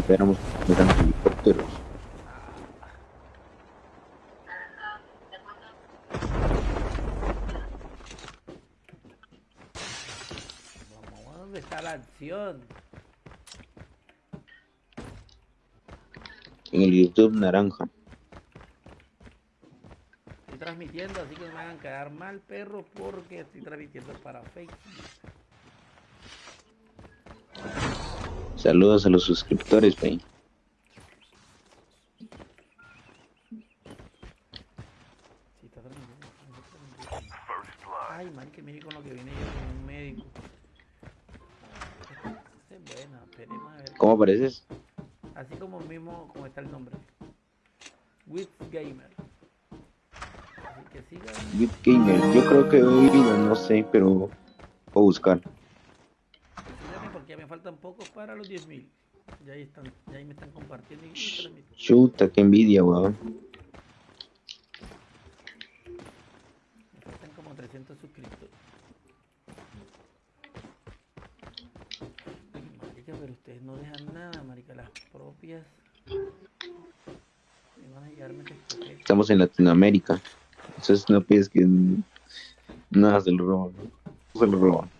Nos quedamos mirando helicópteros. Vamos, ¿dónde está la acción? En el YouTube naranja. Estoy transmitiendo, así que no me hagan quedar mal, perro, porque estoy transmitiendo para Facebook. Saludos a los suscriptores, transmitiendo. Ay, marica, mire con lo que viene yo con un médico. Esta es buena, esperemos a ver. ¿Cómo apareces? Así como mismo, como está el nombre. With Gamer. Así que sigan. Bit Gamer. Yo creo que hoy no, no sé, pero puedo buscar. Ya me faltan pocos para los 10.000. Ya ahí están, ya ahí me están compartiendo y. Chuta, qué envidia, weón. Me faltan como 300 suscriptores. Ay, marica, pero ustedes no dejan nada, marica. Las propias. Me van a llevarme. Estamos en Latinoamérica. Entonces no pides que nada se lo roban. ¿no? Se lo roban.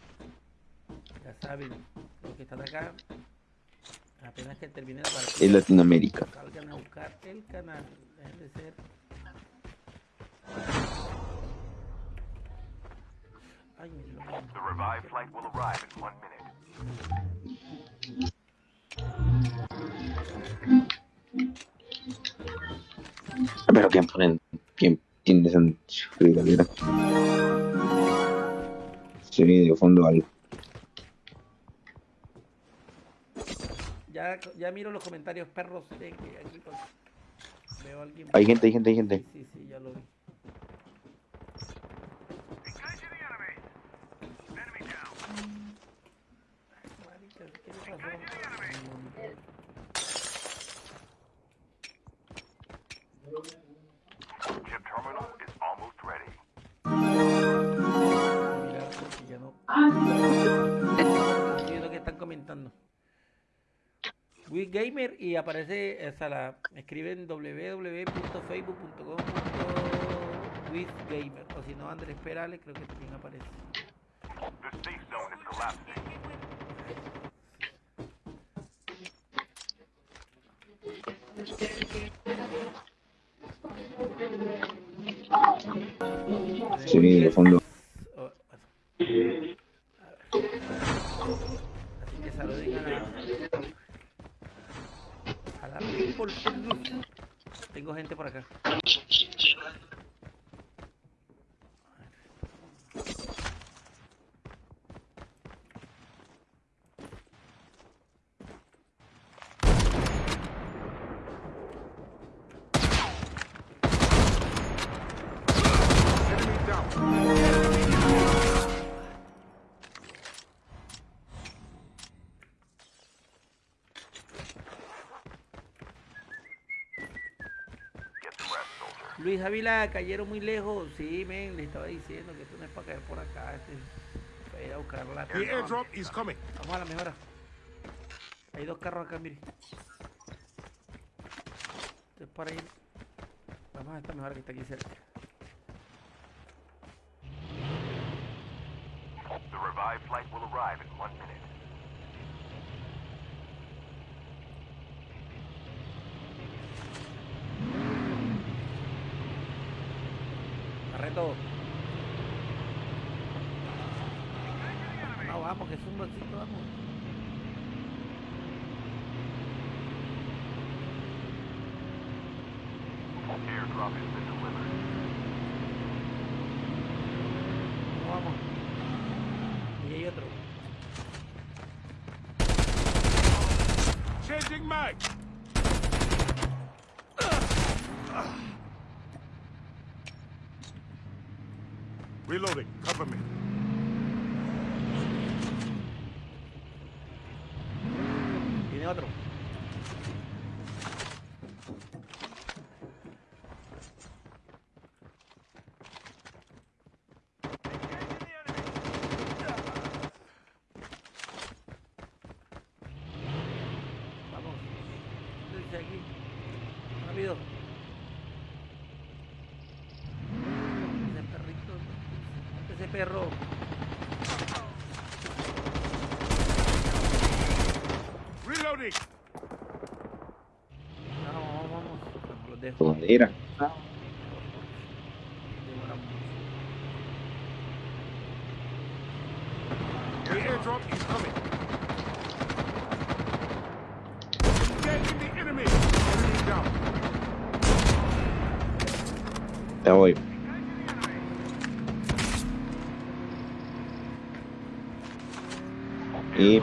Ya saben, que están acá, apenas que termine la Es partida, Latinoamérica. salgan a buscar el canal. Dejen de ser. Ay, me lo The revived flight will arrive in one minute. Pero ¿quién ponen? ¿Quién tiene esa fregadera? Se viene de fondo algo. Ya, ya miro los comentarios perros de que aquí veo a alguien. Hay gente, hay gente, hay gente. Sí, sí, ya lo vi. Marica, ¿qué le pasó? Chip terminal is almost ready. Mirar porque ya no. Estoy viendo que están comentando. Gamer y aparece, o sea, la, escriben www.facebook.com Gamer o si no Andrés Perales creo que también aparece. Se viene de fondo. Oh, bueno. A ver. Así que saluden a la Facebook. Tengo gente por acá. Luis Ávila, cayeron muy lejos. Sí, men, le estaba diciendo que esto no es para caer por acá. Este, es para ir a buscar la The airdrop is coming. Vamos a la mejora. Hay dos carros acá, mire. Esto es para ir. Vamos a esta mejora que está aquí cerca.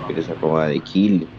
que les acaba de kill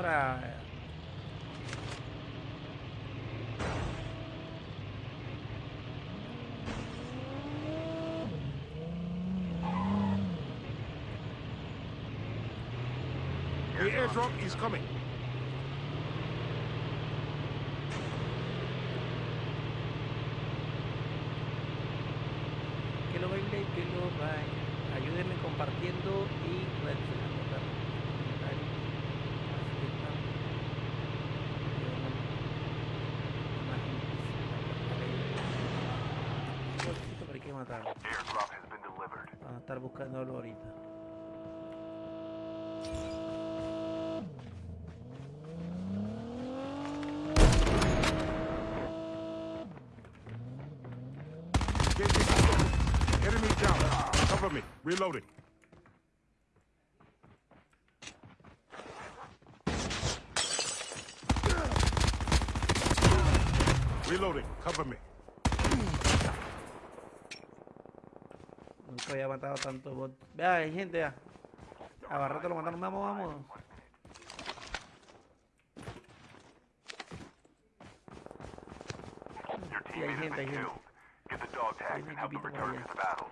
para Reloading. Reloading. Cover me. Nunca había matado tanto bot. Vea, hay gente ya. A lo mataron. Vamos, vamos. Sí, hay gente, hay gente. Hay.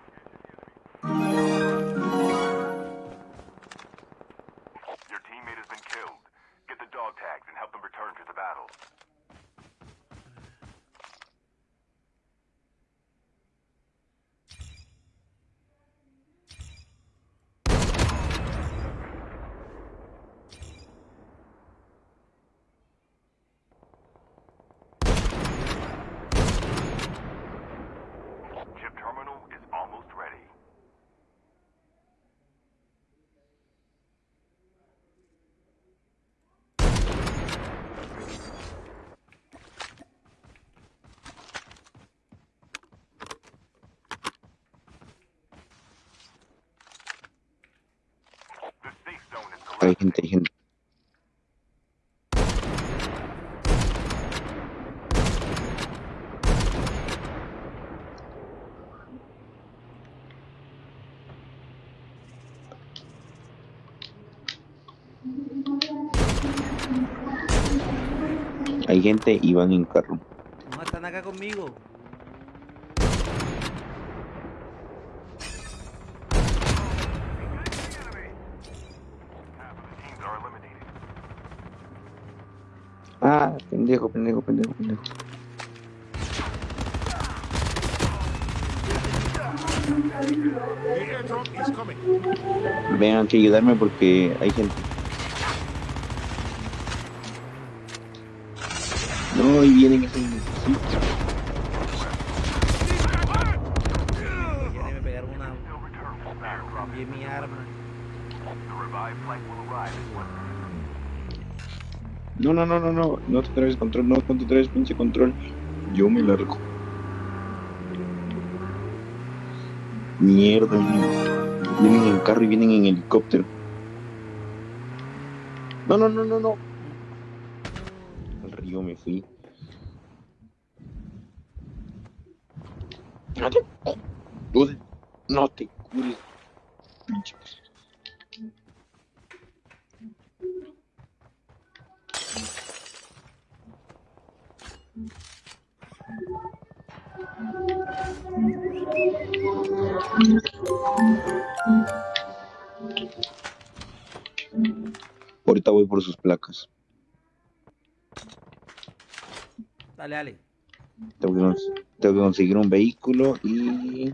hay gente, hay gente. Hay gente y van en carro. No están acá conmigo. Ah, pendejo, pendejo, pendejo, pendejo. Vengan que ayudarme porque hay gente. No, y vienen esos... No, no, no, no, no. No te traes control, no te traes pinche control. Yo me largo. Mierda, vienen vienen en carro y vienen en helicóptero. No, no, no, no, no. Al río me fui. No te, Dude, no te cures. Pinche. Ahorita voy por sus placas. Dale, dale. Tengo que, cons- tengo que conseguir un vehículo y...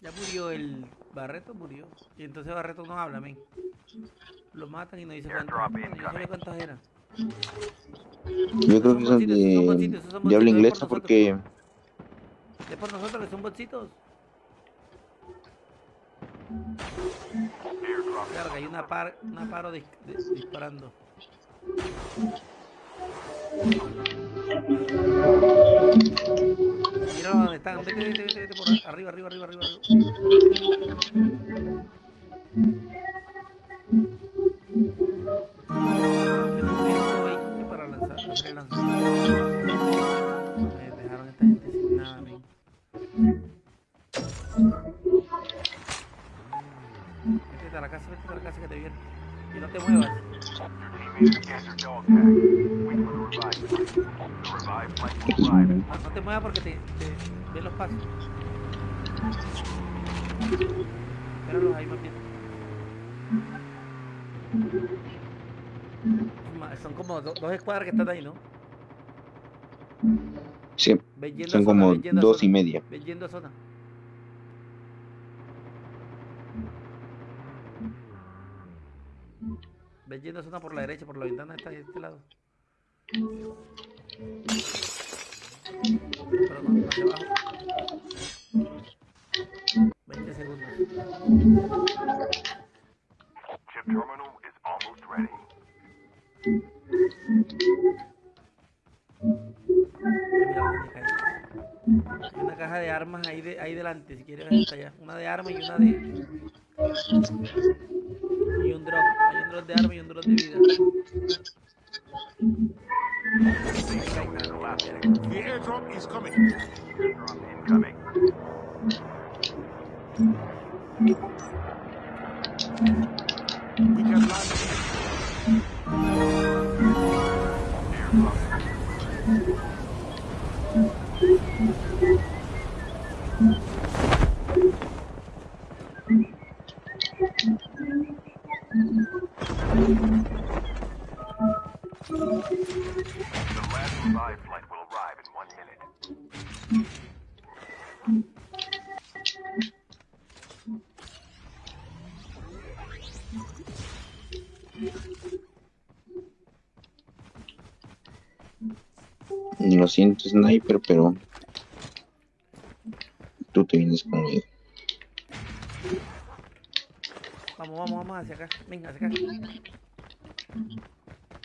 Ya murió el Barreto, murió. Y entonces Barreto no habla, men. Lo matan y no dice yo cuántos eran. Yo creo que son de, bolsitos, es inglesa por porque... Es por nosotros que son bolsitos. Que hay una, par, una paro dis- dis- disparando. Mira dónde están. Vete, vete, vete, vete por arriba, arriba, arriba, arriba. arriba. Para lanzar, dejaron esta gente sin nada. Vete a la casa, vete a la casa que te. Y no te muevas. No te muevas porque te, te ven los pasos. Espéralos ahí más bien. Son como do- dos escuadras que están ahí, ¿no? Sí, Ven yendo a son zona, como dos zona, y media. Ven yendo a zona. Ven yendo a zona por la derecha, por la ventana está de este lado. Pero no, hacia abajo. 20 segundos. Chip terminal ready. Hay una caja de armas ahí, de, ahí delante, si quieres ver hasta allá. Una de armas y una de... Y un drop. Hay un drop de armas y un drop de vida. The airdrop is coming. Airdrop incoming. Sniper, pero... Tú te vienes conmigo. Vamos, vamos, vamos hacia acá. Venga, hacia acá.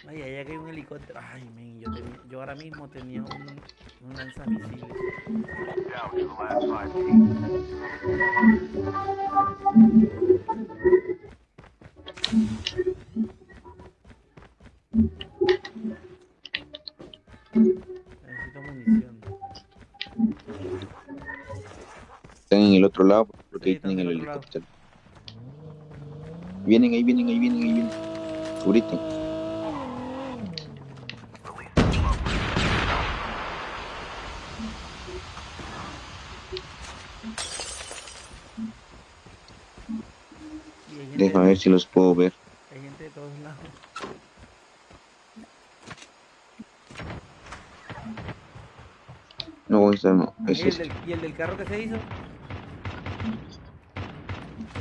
Ay, allá que hay un helicóptero. Ay, men, yo, tenía- yo ahora mismo tenía un, un lanzamisiles. To Están en el otro lado porque Sí, ahí tienen el lado. helicóptero. Vienen ahí, vienen ahí, vienen ahí, vienen. Y hay gente, Déjame ver si los puedo ver. hay gente de todos lados. No, esa no. ¿Y Es el, este. del, ¿Y el del carro que se hizo?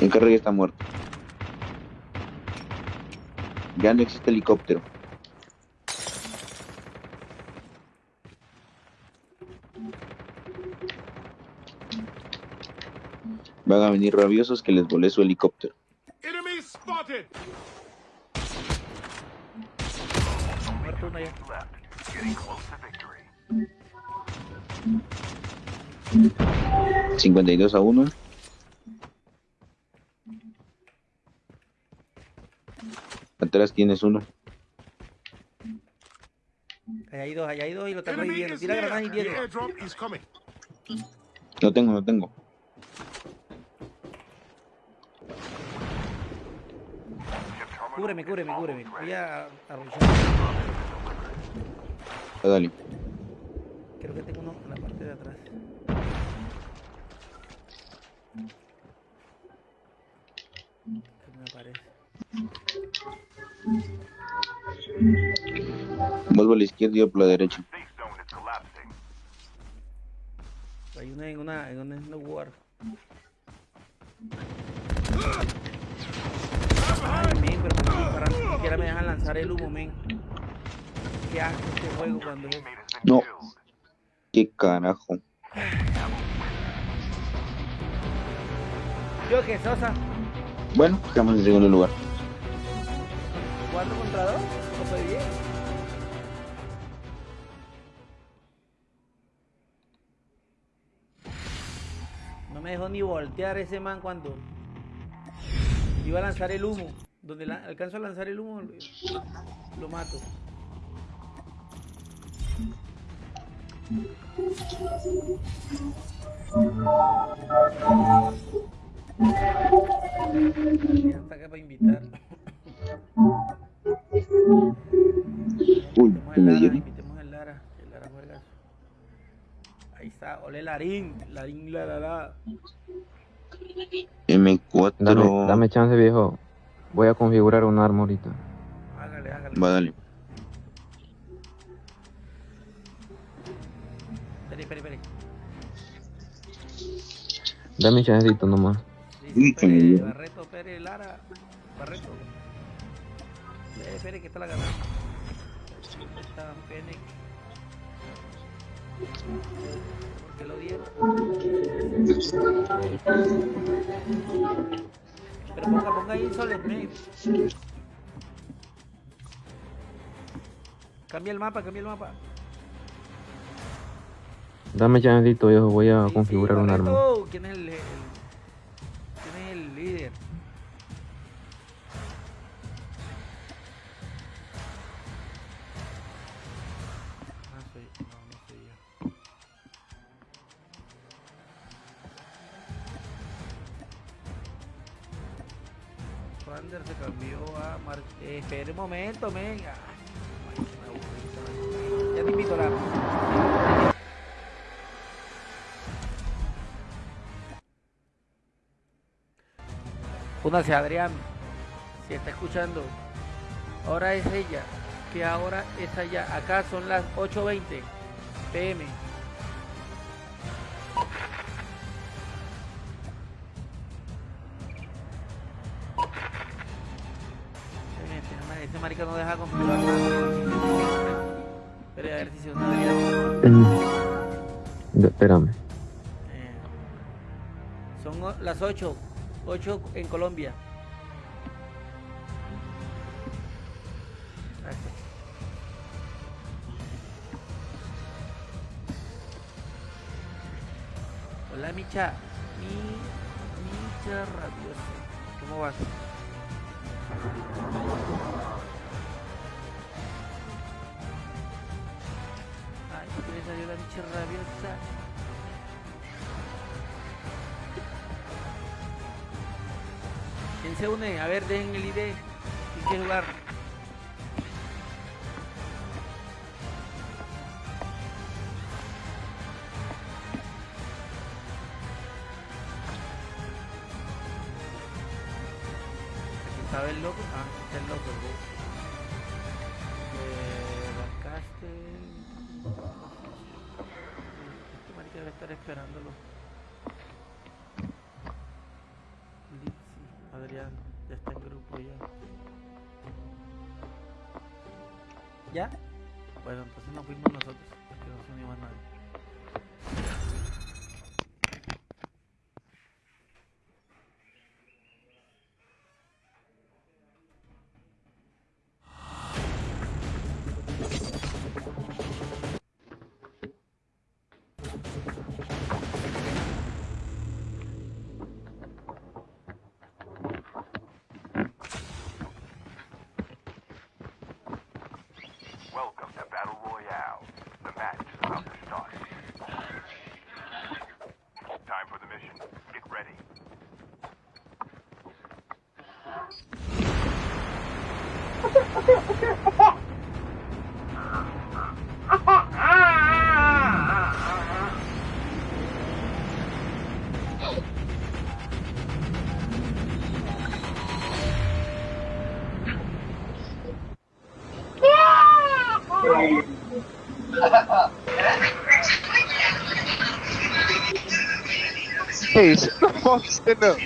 El carro ya está muerto. Ya no existe helicóptero. Van a venir rabiosos que les volé su helicóptero. Victory. 52 a 1. Atrás tienes uno. Allá hay dos, allá hay dos y lo están reviviendo. Tira granadas y viene. No tengo, no tengo. Cúbreme, cúbreme, cúbreme. Voy a arruchar. Ah, dale. Creo que tengo uno en la parte de atrás. Que me aparece. Vos por la izquierda y yo por la derecha. Hay una en una, en una, war. Ay, men, pero me. Ni siquiera me dejan lanzar el humo, men. Qué asco este juego cuando es. No. ¿Qué carajo? Yo que Sosa, Bueno, estamos en segundo lugar. Cuatro contra dos, no fue bien. No me dejó ni voltear ese man cuando iba a lanzar el humo. Donde la- alcanzo a lanzar el humo, lo, mato. Ya está acá para invitar. Uy, Invitemos ¿qué al me invitemos al Lara, el Lara juega. Ahí está, ole Larín, Larín, la la la. M4. Dame, dame chance, viejo. Voy a configurar un arma ahorita. Hágale, hágale. Va, dale. Espere, espere, espere. Dame chancecito nomás. Espere, dio. Barreto, espere, Lara. Barreto. Espere, que está la ganada. Está Fennec. ¿Por qué lo dieron? Pero ponga, ponga ahí soles, men. Cambia el mapa, cambia el mapa. Dame chancecito, viejo. Voy a Sí, sí, configurar un arma. ¿Quién es el, el- quién es el líder? Se cambió a Mar eh, un momento, men. Ya te invito a la. Únase Adrián, si está escuchando. Ahora es ella, que ahora es allá. Acá son las 8.20 pm. Marica no deja configurar nada. Espera a ver si se une Adrián. De- espérame. Eh, son las 8, 8 en Colombia. Hola Micha, mi Micha rabiosa. ¿Cómo vas? Ay, ¿qué le salió la Micha rabiosa? ¿Quién se une? A ver, dejen el ID. ¿Quién quiere jugar? Estaba el loco. Ah, está el loco. ¿no? Eh, estar esperándolo. Hey, shut the fuck stand up.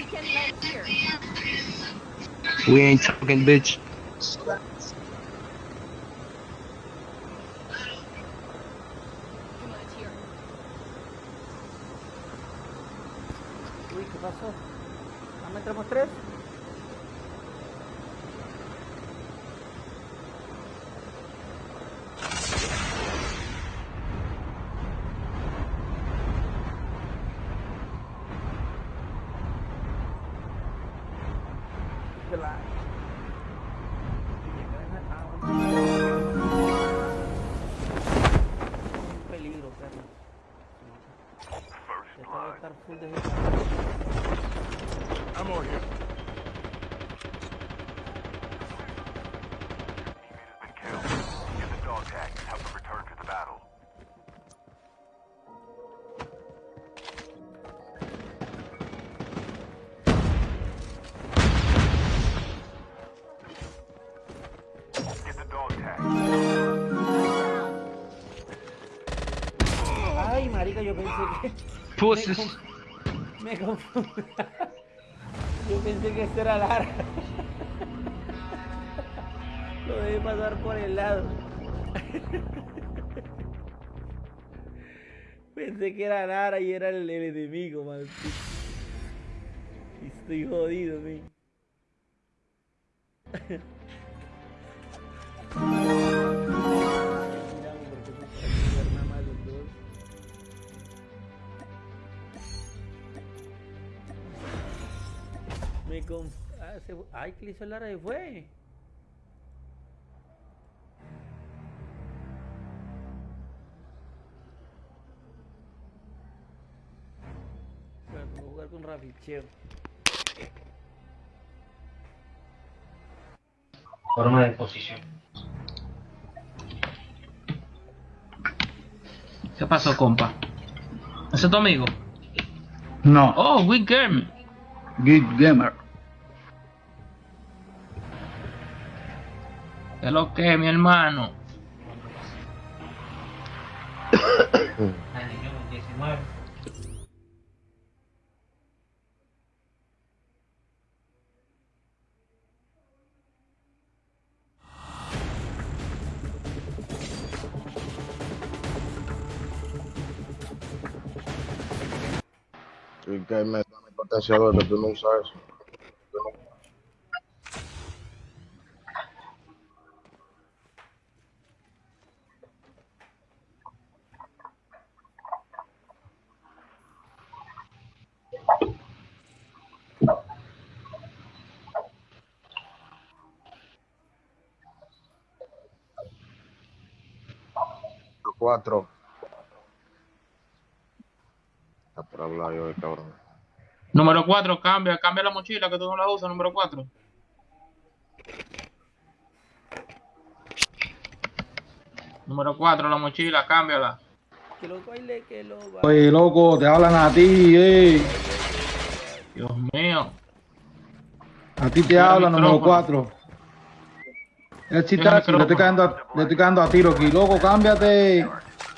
We ain't talking, bitch. Pussies. Me confundí. Yo pensé que esto era Lara. Lo dejé pasar por el lado. Pensé que era Lara y era el, el enemigo, maldito. Y Estoy jodido, mi. Me conf... Ah, se... Ay, que le hizo Lara y fue. Bueno, vamos a jugar con Raficheo. Forma de posición. ¿Qué pasó, compa? ¿Ese es tu amigo? No, Oh, Wick Game. Geek Gamer. ¿Qué es lo que mi hermano? Potenciador que tú no usas eso. No- Cuatro. Está por hablar yo de cabrón. Número 4, cambia, cambia la mochila que tú no la usas, número 4. Número 4, la mochila, cámbiala. Que lo que lo. Oye, loco, te hablan a ti, eh. Dios mío. A ti te Mira hablan, número micrófono. 4. El chitachi, le estoy cayendo a, le estoy cayendo a tiro aquí. Loco, cámbiate.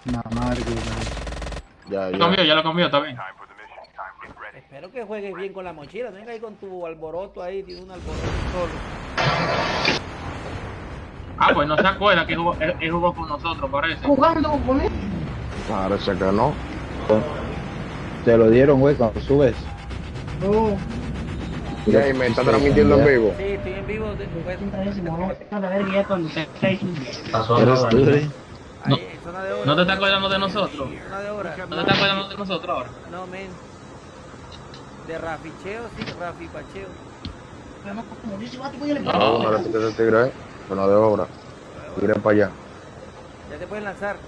Mamá, que- Ya, Lo ya. cambió, ya lo cambió, está bien. Espero que juegues bien con la mochila. No venga ahí con tu alboroto ahí, tiene un alboroto solo. Ah, pues no se acuerda que jugó, él, él jugó con nosotros, parece. Parece que no. Te lo dieron, güey, cuando subes. Y ahí me está transmitiendo en vivo. Sí, estoy en vivo. de- Eres tú, ¿eh? de hora. ¿No te estás acordando de nosotros? ¿No te estás acordando de nosotros ahora? No, men. De Raficheo, sí, Rafi Pacheo. No, parece que ese tigre es. Pero no de obra. Tigre para allá. Ya te pueden lanzar.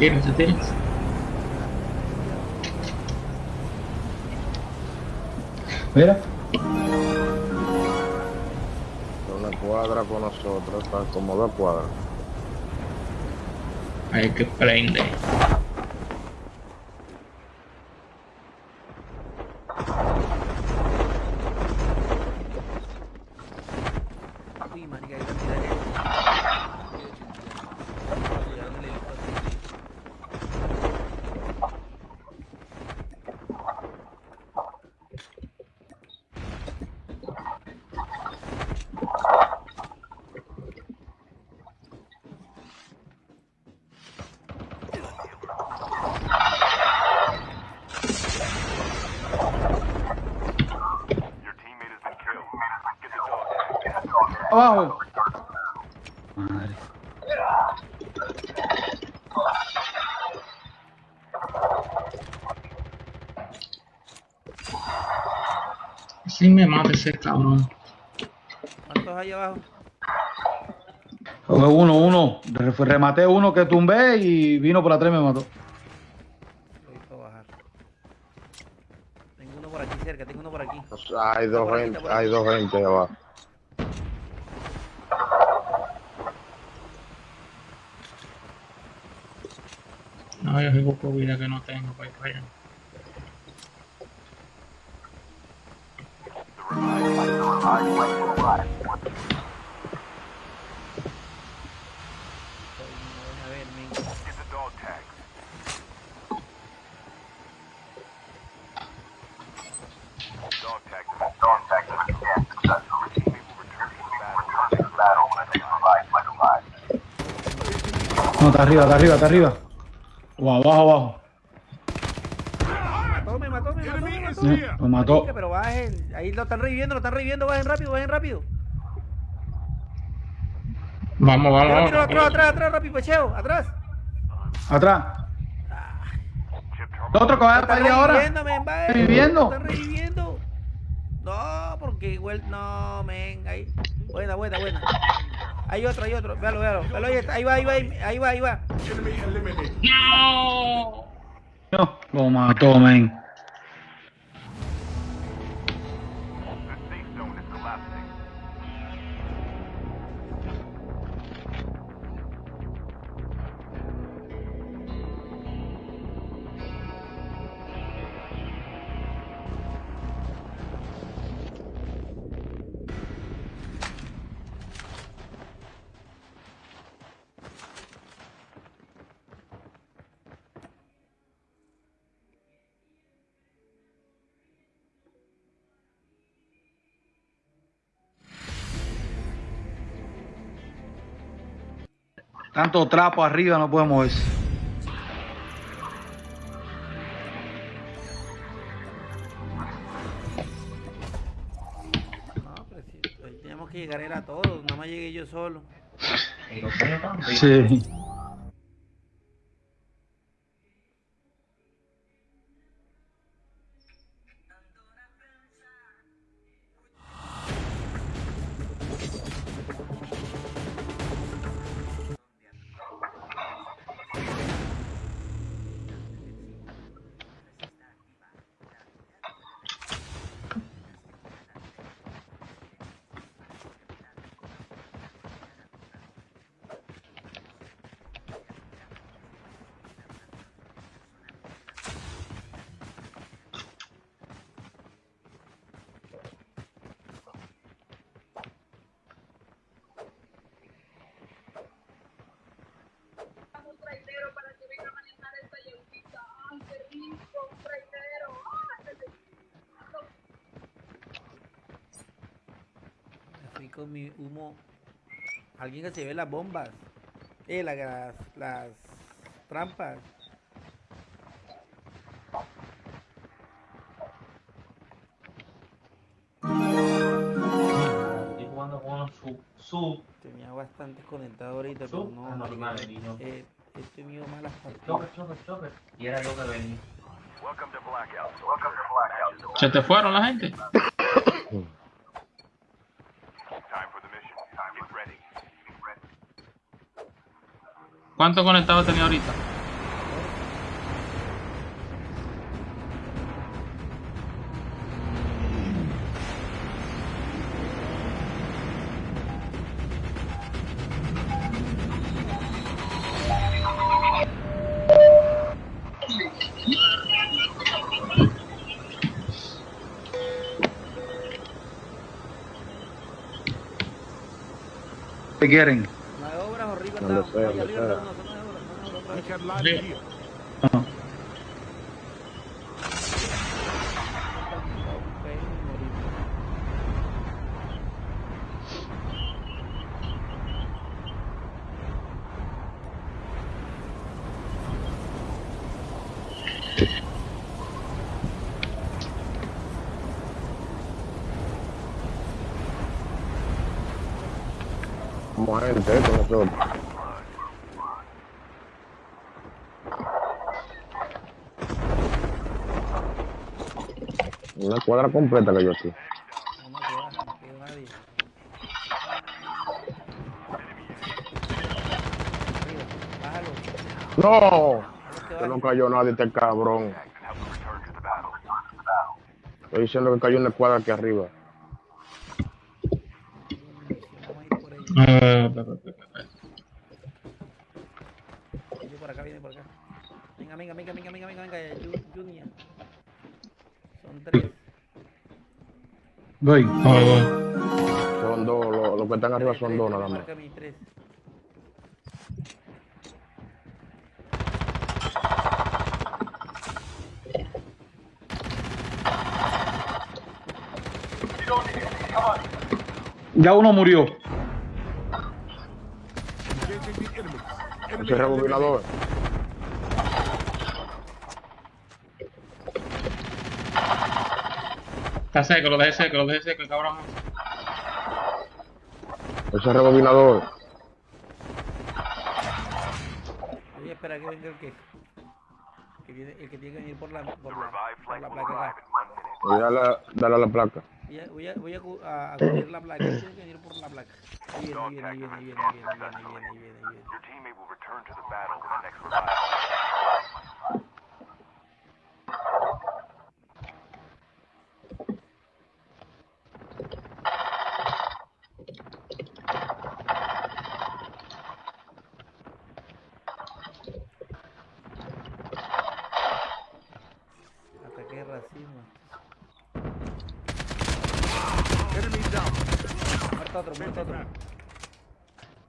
Tírense, tírense. Mira. Una cuadra con nosotros. Está como dos cuadras. Hay que prende. Uy, marica, hay cantidad de... Llegaron el helicóptero. Your teammate has been killed. Get the dog tag. Abajo. Madre. Sí me mata ese cabrón. ¿Cuántos hay abajo? Fue uno, uno. Re- Rematé uno que tumbé y vino por atrás y me mató. Tengo uno por aquí cerca, tengo uno por aquí. Hay dos gente, hay dos gente abajo. Con vida que no tengo para ir para allá. No, está arriba, está arriba, está arriba. O abajo, abajo. Mató, me mató, me mató, me Enemy is mató. Lo mató. Marica, Pero bajen, ahí lo están reviviendo, lo están reviviendo, bajen rápido, bajen rápido. Vamos, vamos, vamos. atrás, atrás, atrás, rápido, pecheo, atrás. Atrás. Lo otro que para están allá ahora. bajen. ¿Reviviendo? Lo están reviviendo. No, porque igual, no, men, ahí. Buena, buena, buena. Hay otro, hay otro, véalo, véalo, véalo, ahí, está, ahí va, ahí va, ahí va, ahí va. No. No, lo mató, men. Tanto trapo arriba no puede moverse. No, pero si hoy teníamos que llegar era todos, nada más llegué yo solo. Sí. Con mi humo. Alguien que se ve las bombas. Eh, la- las, las trampas. Estoy jugando con su, su Tenía bastantes conectados ahorita, Su- pero no, normal, niño. eh, estoy mío malas partidas. choker, choker, choker. Y era yo que venía. ¿Se te fueron la gente? ¿Cuántos conectados tenía ahorita? ¿Qué? طيب، غير متاع completa que yo aquí. ¡No! Que no cayó nadie este cabrón. Estoy diciendo que cayó una escuadra aquí arriba. Son dos, los lo que están arriba son dos nada más. Ya uno murió. Ese rebobinador. Está seco, lo dejé seco, lo dejé seco, el cabrón. Ese rebobinador. Voy a esperar que venga el que. que viene, el que tiene que venir por la, por la, por la placa acá. Voy a darle, darle a la placa. Voy a, voy a, voy a, cu- a, a cubrir la placa. Tiene que venir por la placa. Ahí viene, ahí viene, ahí viene, ahí viene, ahí viene, ahí viene, ahí viene, ahí viene, ahí viene. Your teammate will return to the battle in the next revival. Ataque de racismo. Enemy down. Muerto otro, muerto otro.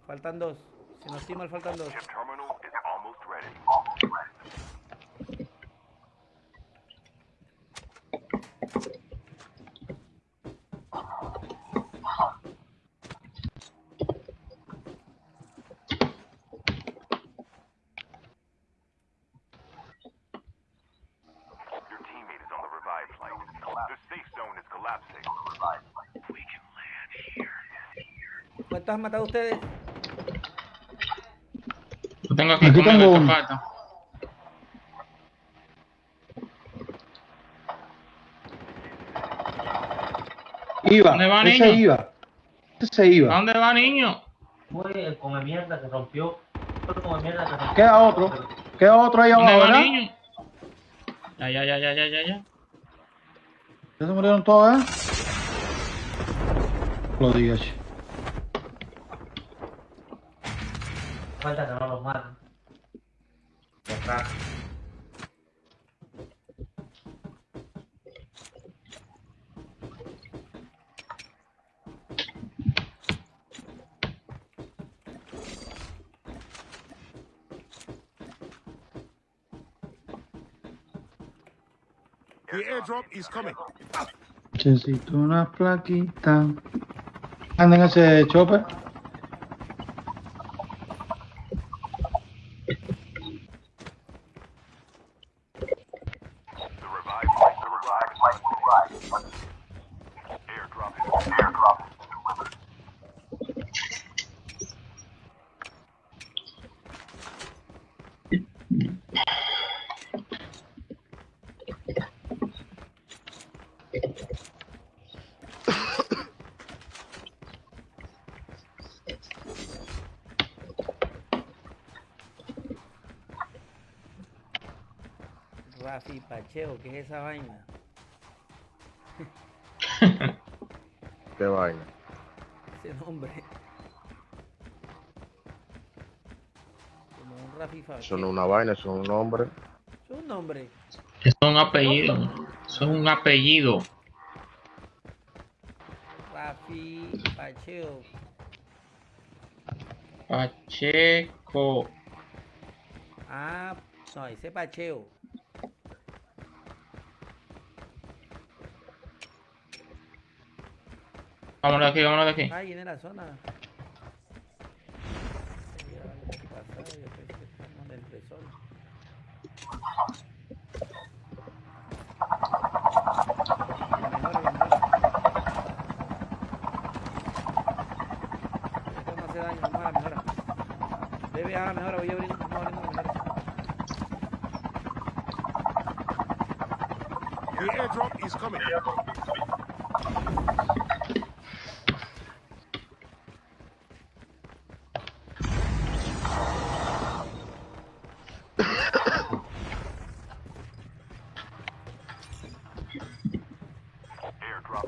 Faltan dos. Si no estoy mal, faltan dos. Chip terminal is almost ready. Your teammate is on the revived flight. The safe zone is collapsing. We can land here. ¿Cuántos han matado ustedes? Lo tengo aquí, Aquí tengo uno. falta. Iba. ¿Dónde va, ese niño? iba. Ese se ¿A iba. dónde va, niño? Fue el come mierda que rompió. Fue el come mierda que rompió. Queda otro. Queda otro ahí ¿Dónde abajo, va, ¿verdad? niño? Ya, ya, ya, ya, ya, ya, ya. Ya se murieron todos, ¿eh? Lo digas. Falta que no los maten. Detrás. The airdrop is coming. Necesito una plaquita. anda en ese chopper. The revived flight, the revived flight will arrive. Airdrop is airdrop is delivered. ¿Qué es esa vaina? ¿Qué vaina? Ese nombre. Como un Rafi. Eso no es una vaina, eso es un nombre. Es un nombre. Eso es un apellido. Eso es un apellido. Rafi Pacheo. Pacheco. Ah, no, ese Pacheo. Vámonos de aquí, vámonos de aquí. Ah, viene la zona. Ya, ¿qué pasa? Yo pensé que estamos en el tresor. Que mejore, que mejore. Esto no hace daño, vamos a la mejora. Bebe a la mejora, voy a abrir, vamos abriendo la mejora. The airdrop is coming. Airdrop is airdrop.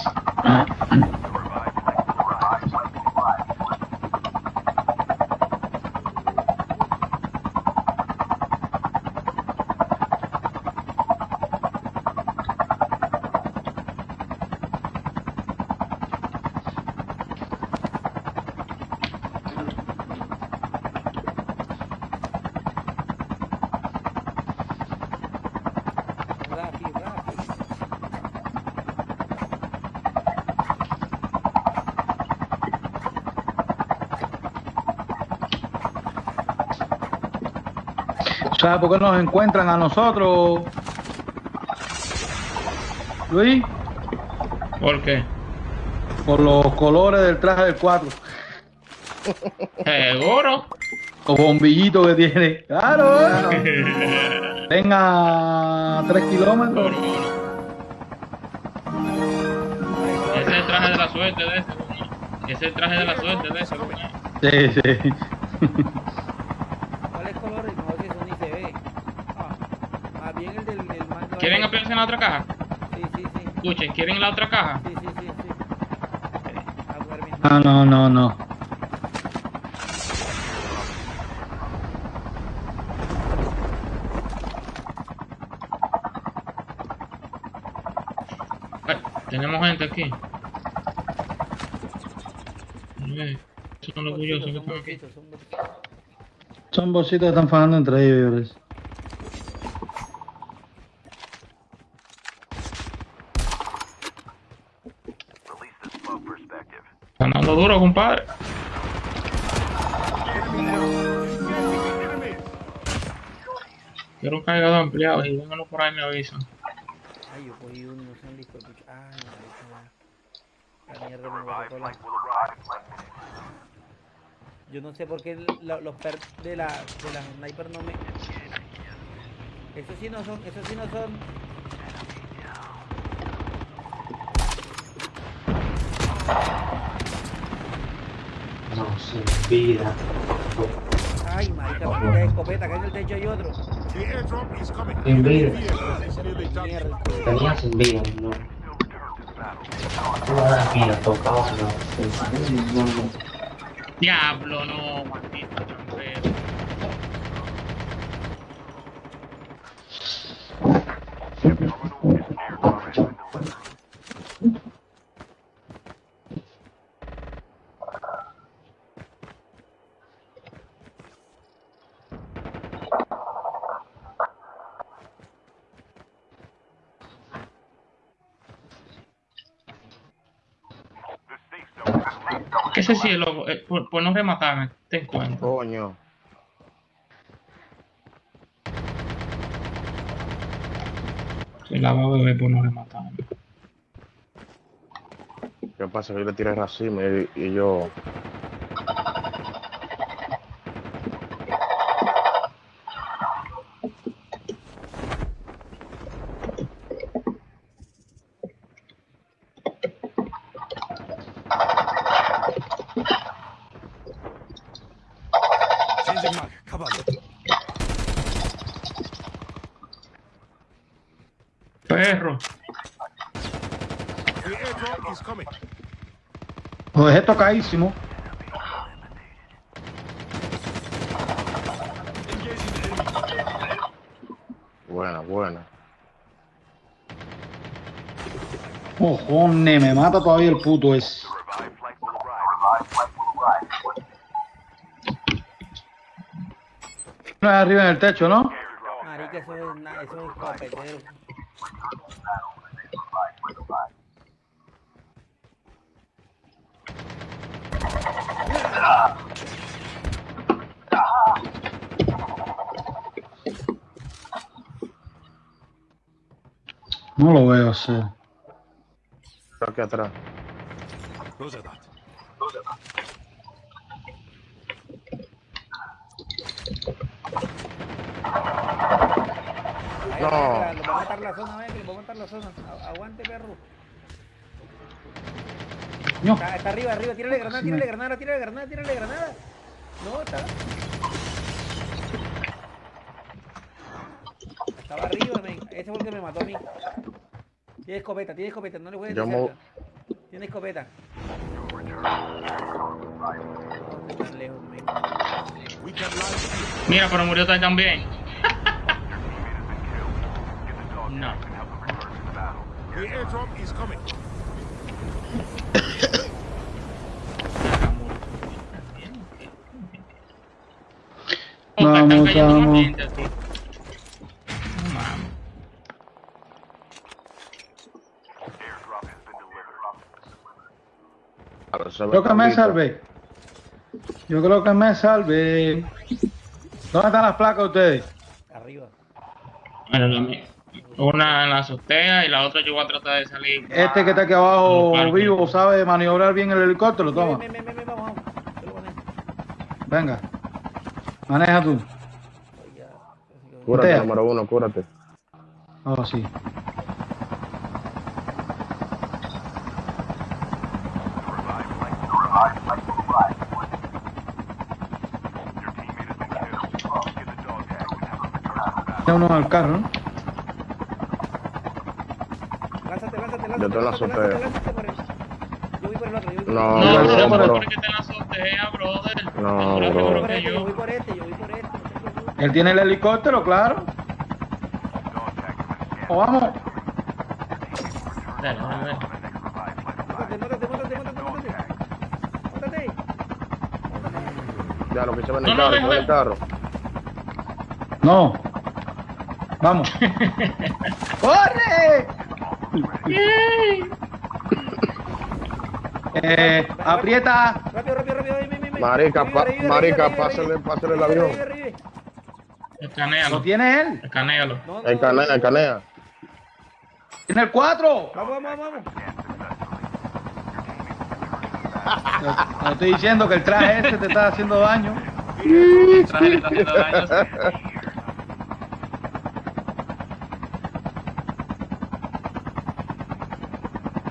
The revived flight will arrive. Flight will arrive. Rafi, Rafi. ¿Sabes por qué nos encuentran a nosotros? Luis, ¿Por qué? por los colores del traje del 4. Seguro. Los bombillitos que tiene. Claro, claro. Venga a 3 kilómetros. Ese es el traje de la suerte de ese. Ese es el traje de la suerte de ese. Sí, sí. ¿Cuáles colores? No, si eso ni se ve. Ah, más bien el del, del mando. ¿Quieren apoyarse en la otra caja? Sí, sí, sí. Escuchen, ¿quieren la otra caja? Sí, sí, sí, sí. Ah, no, no, no. Ay, tenemos gente aquí. Estos son los orgullosos que son están aquí. bolsitos, son bolsitos. Son bolsitos que están fajando entre ellos. Un cargador ampliado y vénganlo por ahí me avisan. Ay, yo cogí uno, no son listos. pucha. Ay. La The mierda me botó la... Yo no sé por qué la- los per de la de la sniper no me. Esos sí no son, esos sí no son. No, sin vida. Ay, marica, de escopeta, que en el techo hay otro. The airdrop is coming. Sin vida. Tenía sin vida, no. Vida tocaba, no. No, no. Diablo, no, Ese cielo, eh, por, por no rematarme, te encuentro. Coño. Se la va a beber por no rematarme. ¿Qué pasa? Yo le tiré racimo y, y yo. Changing mag. Cover. Perro. The airdrop is coming. Lo enemy. Buena, buena. Cojones, me mata todavía el puto ese. The revived flight will arrive. No es arriba en el techo, ¿no? Marica, eso es, eso es copetero. Lo sí. Está aquí atrás. No. ahí, Lo va a matar la zona, eh, que le va a matar la zona. A- Aguante, perro. No. Está, está arriba, arriba. Tírale granada, tírale granada, tírale granada, tírale granada. No, está. Estaba arriba, men. Ese fue el que me mató a mí. Tiene escopeta, tiene escopeta, no le voy a Yo decir mo-. Tiene escopeta. Mira, pero murió también. No. The airdrop is coming. Que están Vamos, vamos. Ahora se ve Creo que me salvé. Yo creo que me salvé. ¿Dónde están las placas de ustedes? Arriba. Bueno, la mía. Una en la azotea y la otra yo voy a tratar de salir. Este que está aquí abajo vivo sabe maniobrar bien el helicóptero, toma. Ven, ven, ven, vamos. Venga. Maneja tú. Cúrate, número uno, cúrate. Oh, sí. Your teammate has been killed. Get the dog tag and have them return to the battle. Tiene uno en el carro, ¿no? Lánzate, lánzate, lánzate. Yo te la. Yo voy por el otro, yo voy por No, el No, otro. que te la azotea, brother. No, Tú eres bro. seguro Yo voy por este, yo yo. voy por este, yo voy por este. no te preocupes. Él tiene el helicóptero, claro. O vamos. Dale, dale, dale. Ya, lo que se en No, el no, en carro. No. Vamos. ¡Corre! Eh, aprieta. Rápido, rápido, rápido. Marica, marica, pásale- pásale el avión. revive. Lo Escanealo. tiene él. Escanealo. No, no, El canea, el canea. Tiene el 4. Vamos, vamos, vamos. Te estoy diciendo que el traje este te está haciendo daño. El traje le está haciendo daño.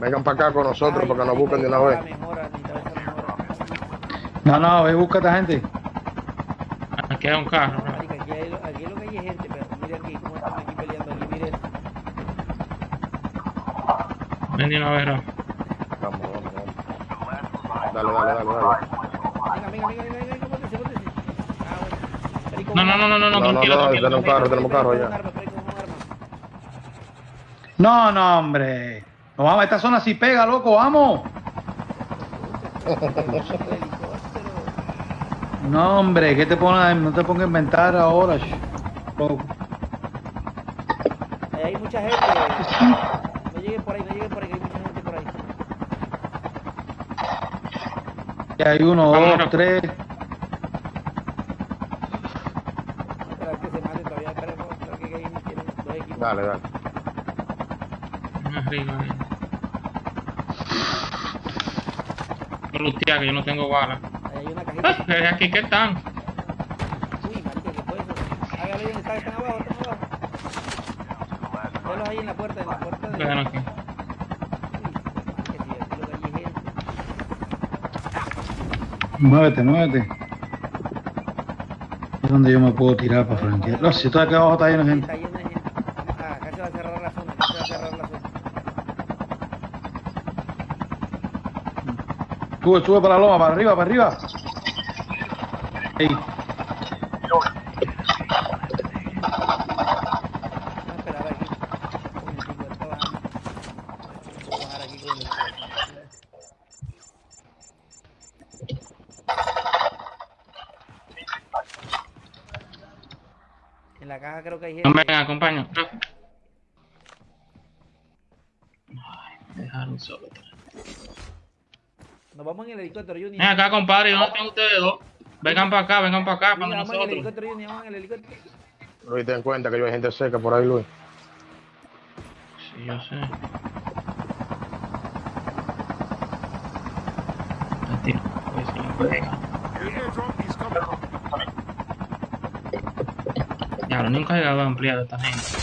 Vengan para acá con nosotros para que nos busquen de una vez. No, no, ve, busca a esta gente. Aquí hay un carro. ¿no? Aquí, hay, aquí lo que hay es gente, pero mira aquí cómo están aquí peleando aquí, mire. Ven de una vez. Vamos, vamos, vamos. Dale, dale, dale, dale. Venga, venga, venga, venga, venga, póntese, póntese. Ah, bueno. No, no, no, no, no, No, no, tranquilo, no, tranquilo. tenemos carro, tenemos carro arma. No, no, hombre. No, vamos, esta zona sí pega, loco, vamos. No, hombre, ¿qué te pones? No te pongas a inventar ahora. Loco. Ahí hay mucha gente. No lleguen por ahí, no lleguen por ahí, que hay mucha gente por ahí. Y hay uno, Vámonos. dos, tres. Vamos a esperar que se maten todavía. Esperemos esperar que hay tienen dos equipos. Dale, dale. Más arriba. ahí. Que yo no tengo balas. Ahí hay una Ah, cajita. pero aquí que están. Uy, marica, ¿qué fue eso? Hágale están abajo, están abajo. Velos ahí en la puerta, en la de... Aquí. Muévete, muévete. Es donde yo me puedo tirar para franquear. No, si todo aquí abajo está lleno de gente. Está lleno de gente. Vamos, ah, acá se va a cerrar la zona, acá se va a cerrar la zona. Sube, sube para la loma, para arriba, para arriba Vamos a esperar aquí. Un momentico, él está bajando. Voy a bajar aquí con el... En la caja creo que hay gente. Ven, acompaño. Ay, me dejaron solo. Nos vamos en el helicóptero, Junior. Ven acá, compadre, ¿dónde están ustedes dos? Vengan para acá, vengan para acá, para vamos en el nosotros. helicóptero, Junior, vamos en el helicóptero. Luis, ten cuenta que yo hay gente cerca por ahí, Luis. Sí, yo sé. Ya, lo nunca he llegado a ampliar esta gente.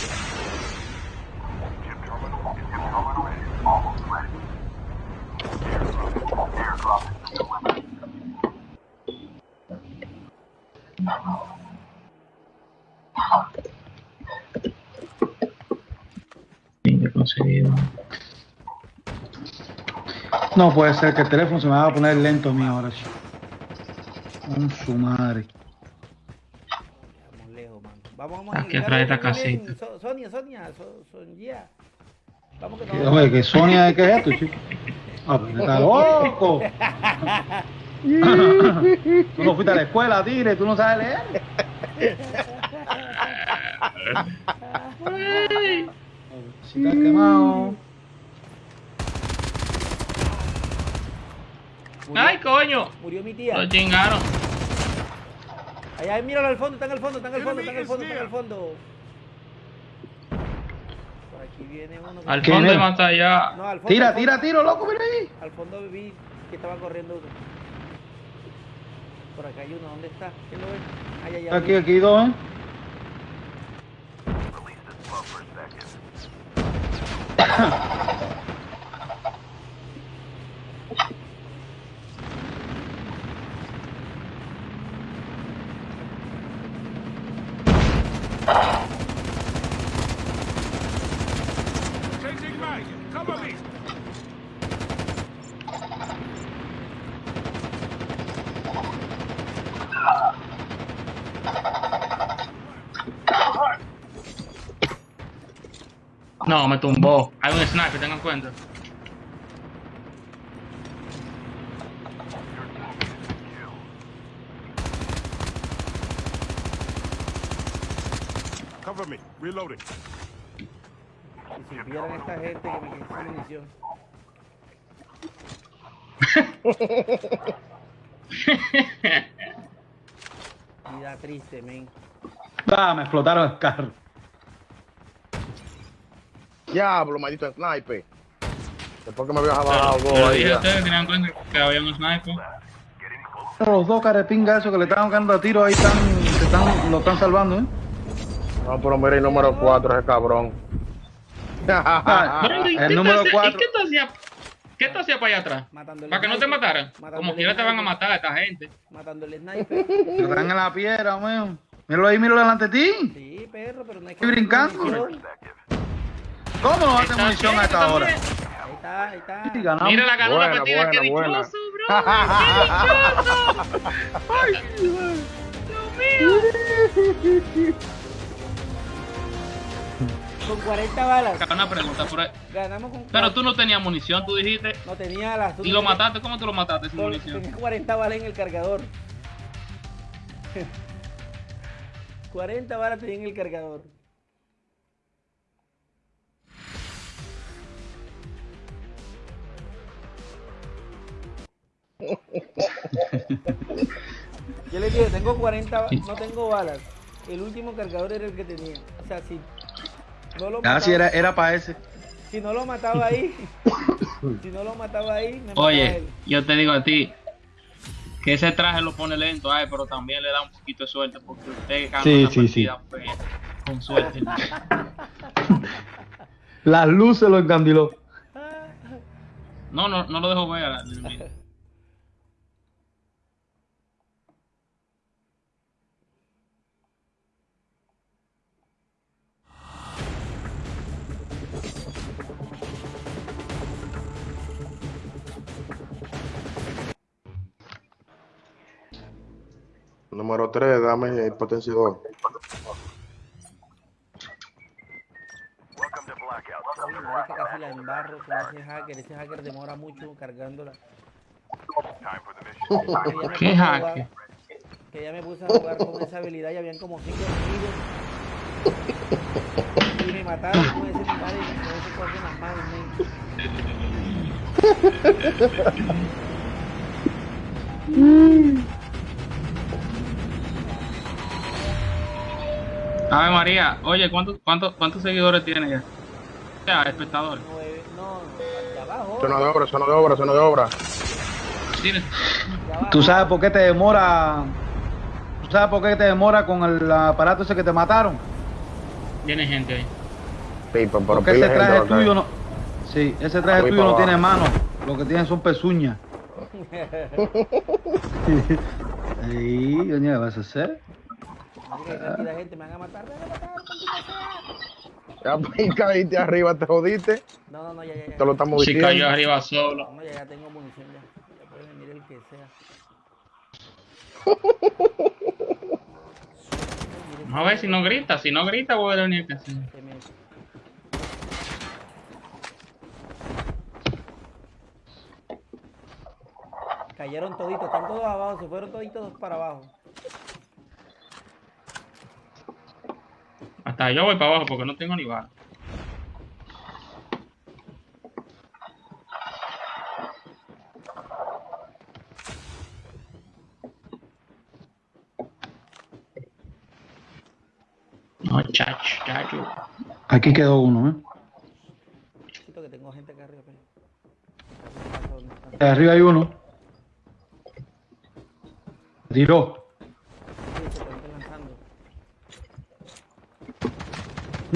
No puede ser que el teléfono se me va a poner lento a mí ahora. chico. Con su madre. Estamos lejos, mano. Vamos, vamos. Aquí atrás de esta casita. So- Sonia, Sonia, so, Sonia. Vamos que nos Oye, que Sonia, ¿qué es esto, chico? Ah, pero está loco. tú no fuiste a la escuela, tire, tú no sabes leer. Si estás quemado. murió, ¡Ay, coño! Murió mi tía. Lo chingaron. Allá, ahí, míralo al fondo, está en el fondo, está en el fondo, está en el fondo, está en el fondo. Por aquí viene uno. Al ¿Quién fondo y más allá. No, al fondo. Tira, al fondo. tira, tiro, loco, mira ahí. Al fondo vi que estaba corriendo uno. Por acá hay uno, ¿dónde está? ¿Quién lo ve? Ay, ay. Aquí, aquí dos, ¿eh? Me tumbó. Hay un sniper, tengan cuenta. Cover me. Reloading. Si supieran esta gente que me quitó munición. Vida triste, men. Ah, me explotaron el carro. Diablo, maldito sniper. Después que me había bajado pero ahí. dije ustedes que tenían cuenta que había un sniper. Los dos carepingas esos que le estaban dando a tiro ahí están, se están, lo están salvando, ¿eh? No, pero mira el número 4, ese cabrón. Ah, Bueno, ¿y el qué número tú hacías- cuatro. ¿Y qué tú hacías? ¿Qué tú hacías para allá atrás? Matando Para que no te sniper, mataran. matando Como quiera te van a sniper, matar a esta gente. Matando el sniper. Están en la piedra, weón. Míralo ahí, míralo delante de ti. Sí, perro, pero no hay que. Estoy brincando. ¿Cómo no hace munición a bien, esta hora? también. Ahí está, ahí está. Mira la ganó la Buena, partida, qué dichoso, bro. Qué dichoso. Dios mío. Con 40 balas. Una pregunta, pero, Ganamos con pero tú no tenías munición, tú dijiste, No tenía las... y lo mataste, ¿cómo tú lo mataste sin munición? Tenía 40 balas en el cargador. 40 balas tenía en el cargador. Yo le dije, tengo 40, ba- no tengo balas. El último cargador era el que tenía. O sea, si no lo Ah, sí, mataba, era, era para ese. si no lo mataba ahí, si no lo mataba ahí, me mataba Oye, él. yo te digo a ti que ese traje lo pone lento, ay, pero también le da un poquito de suerte porque usted gana Sí, una sí, sí. partida fea, con suerte. Las luces lo encandiló. No, no, no lo dejo ver. Número 3, dame el potenciador. Welcome to Blackout. Oye, marica, casi la embarro con ese hacker. Ese hacker demora mucho cargándola. Time for the mission. Que ya me ¿Qué puse a hacker? jugar- Que ya me puse a jugar con esa habilidad y habían como cinco enemigos. Y me mataron con ese lugar y con ese coso en las manos, men. Ave María, oye, ¿cuántos, cuántos, cuántos seguidores tiene ya? Ya, espectadores. No, no, de abajo. Zona de obra, zona de obra, zona de obra. Tiene- de abajo. ¿Tú sabes por qué te demora? ¿Tú sabes por qué te demora con el aparato ese que te mataron? Tiene gente ahí. Sí, pero, pero Porque ese gente traje tuyo no. Sí, ese traje tuyo no tiene abajo. mano. Lo que tiene son pezuñas. Sí, doña, ¿qué vas a hacer? Cantidad de gente, me van a matar, me van a matar, maldita sea. Ya pues, caíste arriba, te jodiste. No, no, no, ya, ya, ya. Te lo estamos Si diciendo. cayó arriba solo. No, ya, ya tengo munición ya. Ya puede venir el que sea. Vamos a ver si no grita. Si no grita, voy a venir que sí. Se me- Cayeron toditos, están todos abajo, se fueron toditos para abajo. Hasta yo voy para abajo porque no tengo ni bala. No, chacho, chacho. Aquí quedó uno, ¿eh? Siento que tengo gente acá arriba. pero- arriba hay uno. Tiró. Sí, se te están lanzando.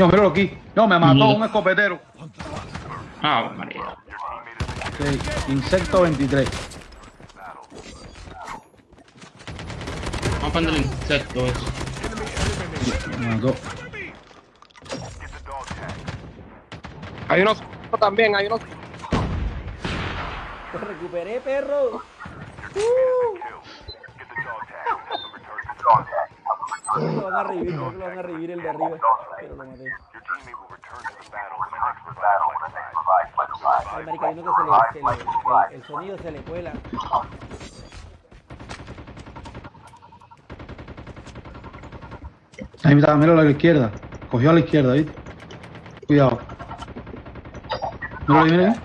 No, míralo aquí. No, me mató Mm. un escopetero. Ah, María. Sí, insecto 23. Vamos a poner el insecto eso. Me mató. Hay unos también, hay unos. Te recuperé, perro. Uh, lo van a revivir, creo que lo van a revivir el de arriba. Pero lo maté. Ay, marica, uno que se le, se le- el, el sonido se le cuela. Ahí está, míralo a la izquierda. Cogió a la izquierda, ¿viste? Cuidado. Ahí, mira ahí.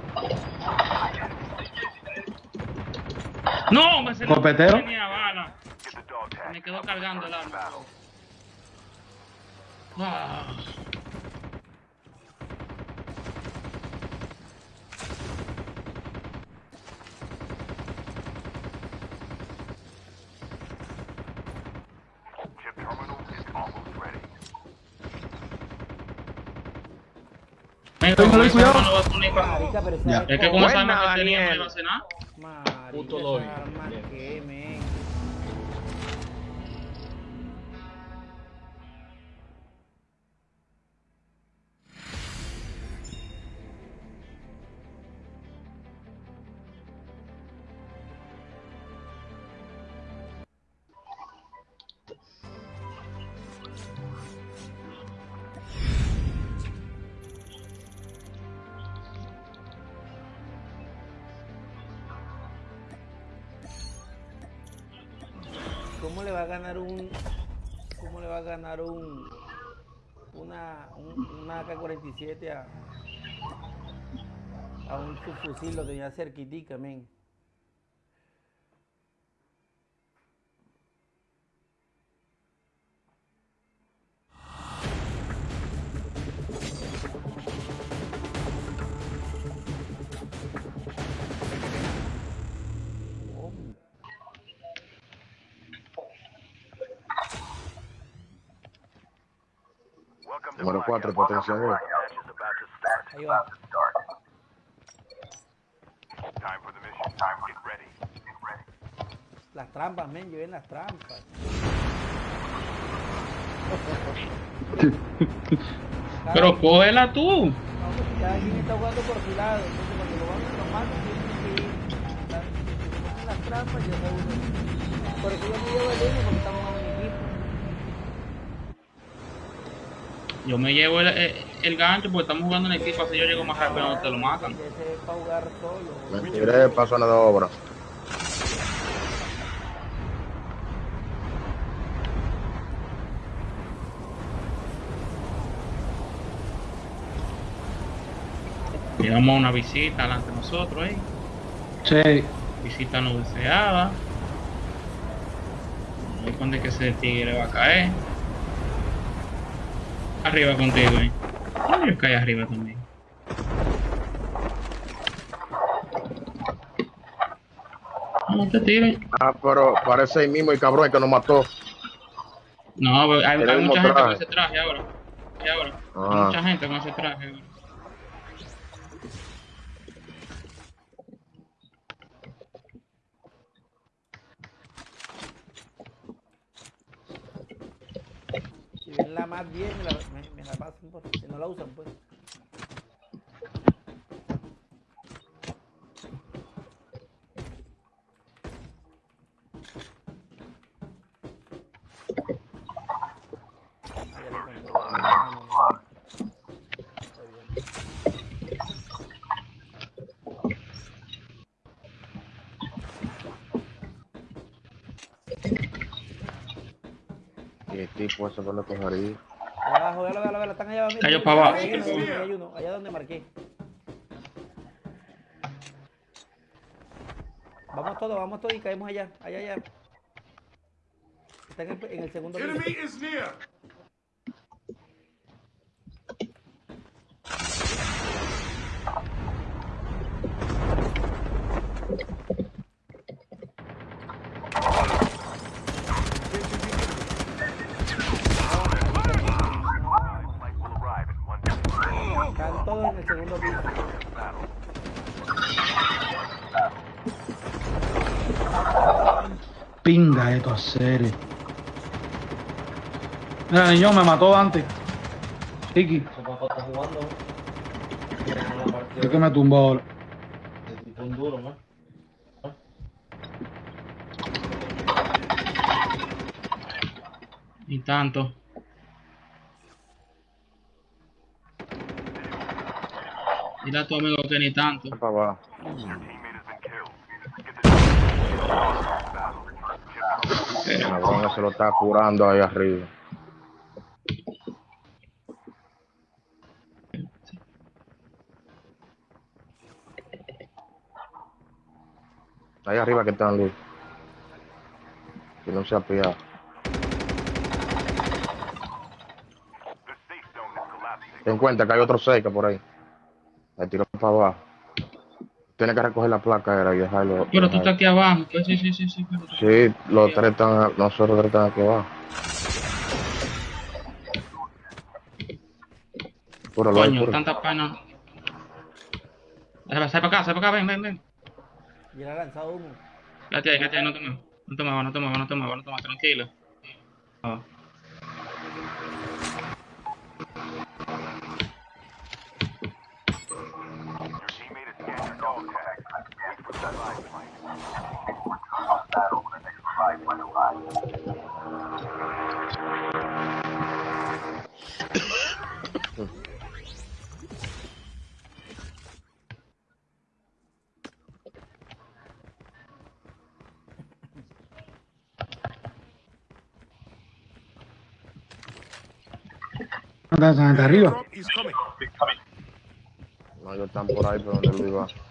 No, me se ¿Copetero? tenía bala. Get the dog tag. Me quedó cargando el arma. Ah. Chip terminal is almost ready. Venga, Cuidado, con esa cuidado. arma no va a poner pa- Marica, pero esa Ya. Es que con esa Buena, arma que tenía no Daniel. iba a hacer nada. Puto doy. 17 a, un subfusil, lo tenía cerquitica, men. Número potencia las trampas, men, lleven las trampas. Pero cógela tú. No, porque cada quien está jugando por su lado. Entonces, cuando lo van lo matan, tienen que ir. Las trampas. Por eso yo me llevo el uno porque estamos jugando en equipo. Yo me llevo el, el, el gancho porque estamos jugando en equipo, así yo llego más rápido donde te lo matan. Ese es para jugar solo. Me tiré para zona de obra. Llegamos a una visita delante de nosotros, ¿eh? Sí. Visita no deseada. No hay cuándo es que ese tigre va a caer. Arriba contigo, ¿eh? Yo caí arriba también. No te tires. Ah, pero parece el mismo el cabrón que nos mató. No, pero hay, hay mucha mismo gente con traje. ese traje ahora. Y ahora. Hay Ah. mucha gente con ese traje ahora. Si ven la más bien, la, la pasan por. Si no la usan, pues. No, no, no. Y el tipo ese con la cogería. Allá abajo, véalo, véalo, véalo, están allá abajo. Cayó para abajo. Hay uno, hay allá donde marqué. Vamos todos, vamos todos y caemos allá, allá, allá. Está en el, en el segundo piso. Enemy is near. Flight will arrive in one minute. Están todos en el segundo piso. Battle. Pinga esto a serio. Mira, niño, me mató antes. Iki, Ese papá está jugando. Tiene una partida es que me tumbó ahora. de tipo un duro, ¿no? Ni tanto. Dile a tu amigo que ni tanto. Para abajo. Your teammate has been killed. Get the cabrón se lo está curando ahí arriba. Ahí arriba que están luz. Que no se ha pillado. Ten en cuenta que hay otro cerca por ahí. Le tiró para abajo. Tiene que recoger la placa era y dejarlo. Pero tú estás aquí abajo. Pues sí, sí, sí, sí. Pero Sí, los tres están, nosotros tres están aquí abajo. Puro Coño, puro. tanta pena. Sal para acá, sal para acá, ven, ven, ven. Y él ha lanzado humo. Quédate ahí, quédate ahí, no te muevas. No te muevas, no te muevas, no te muevas, no te muevas, tranquilo. Ah. Andan arriba. No, están por ahí, pero donde Luis va.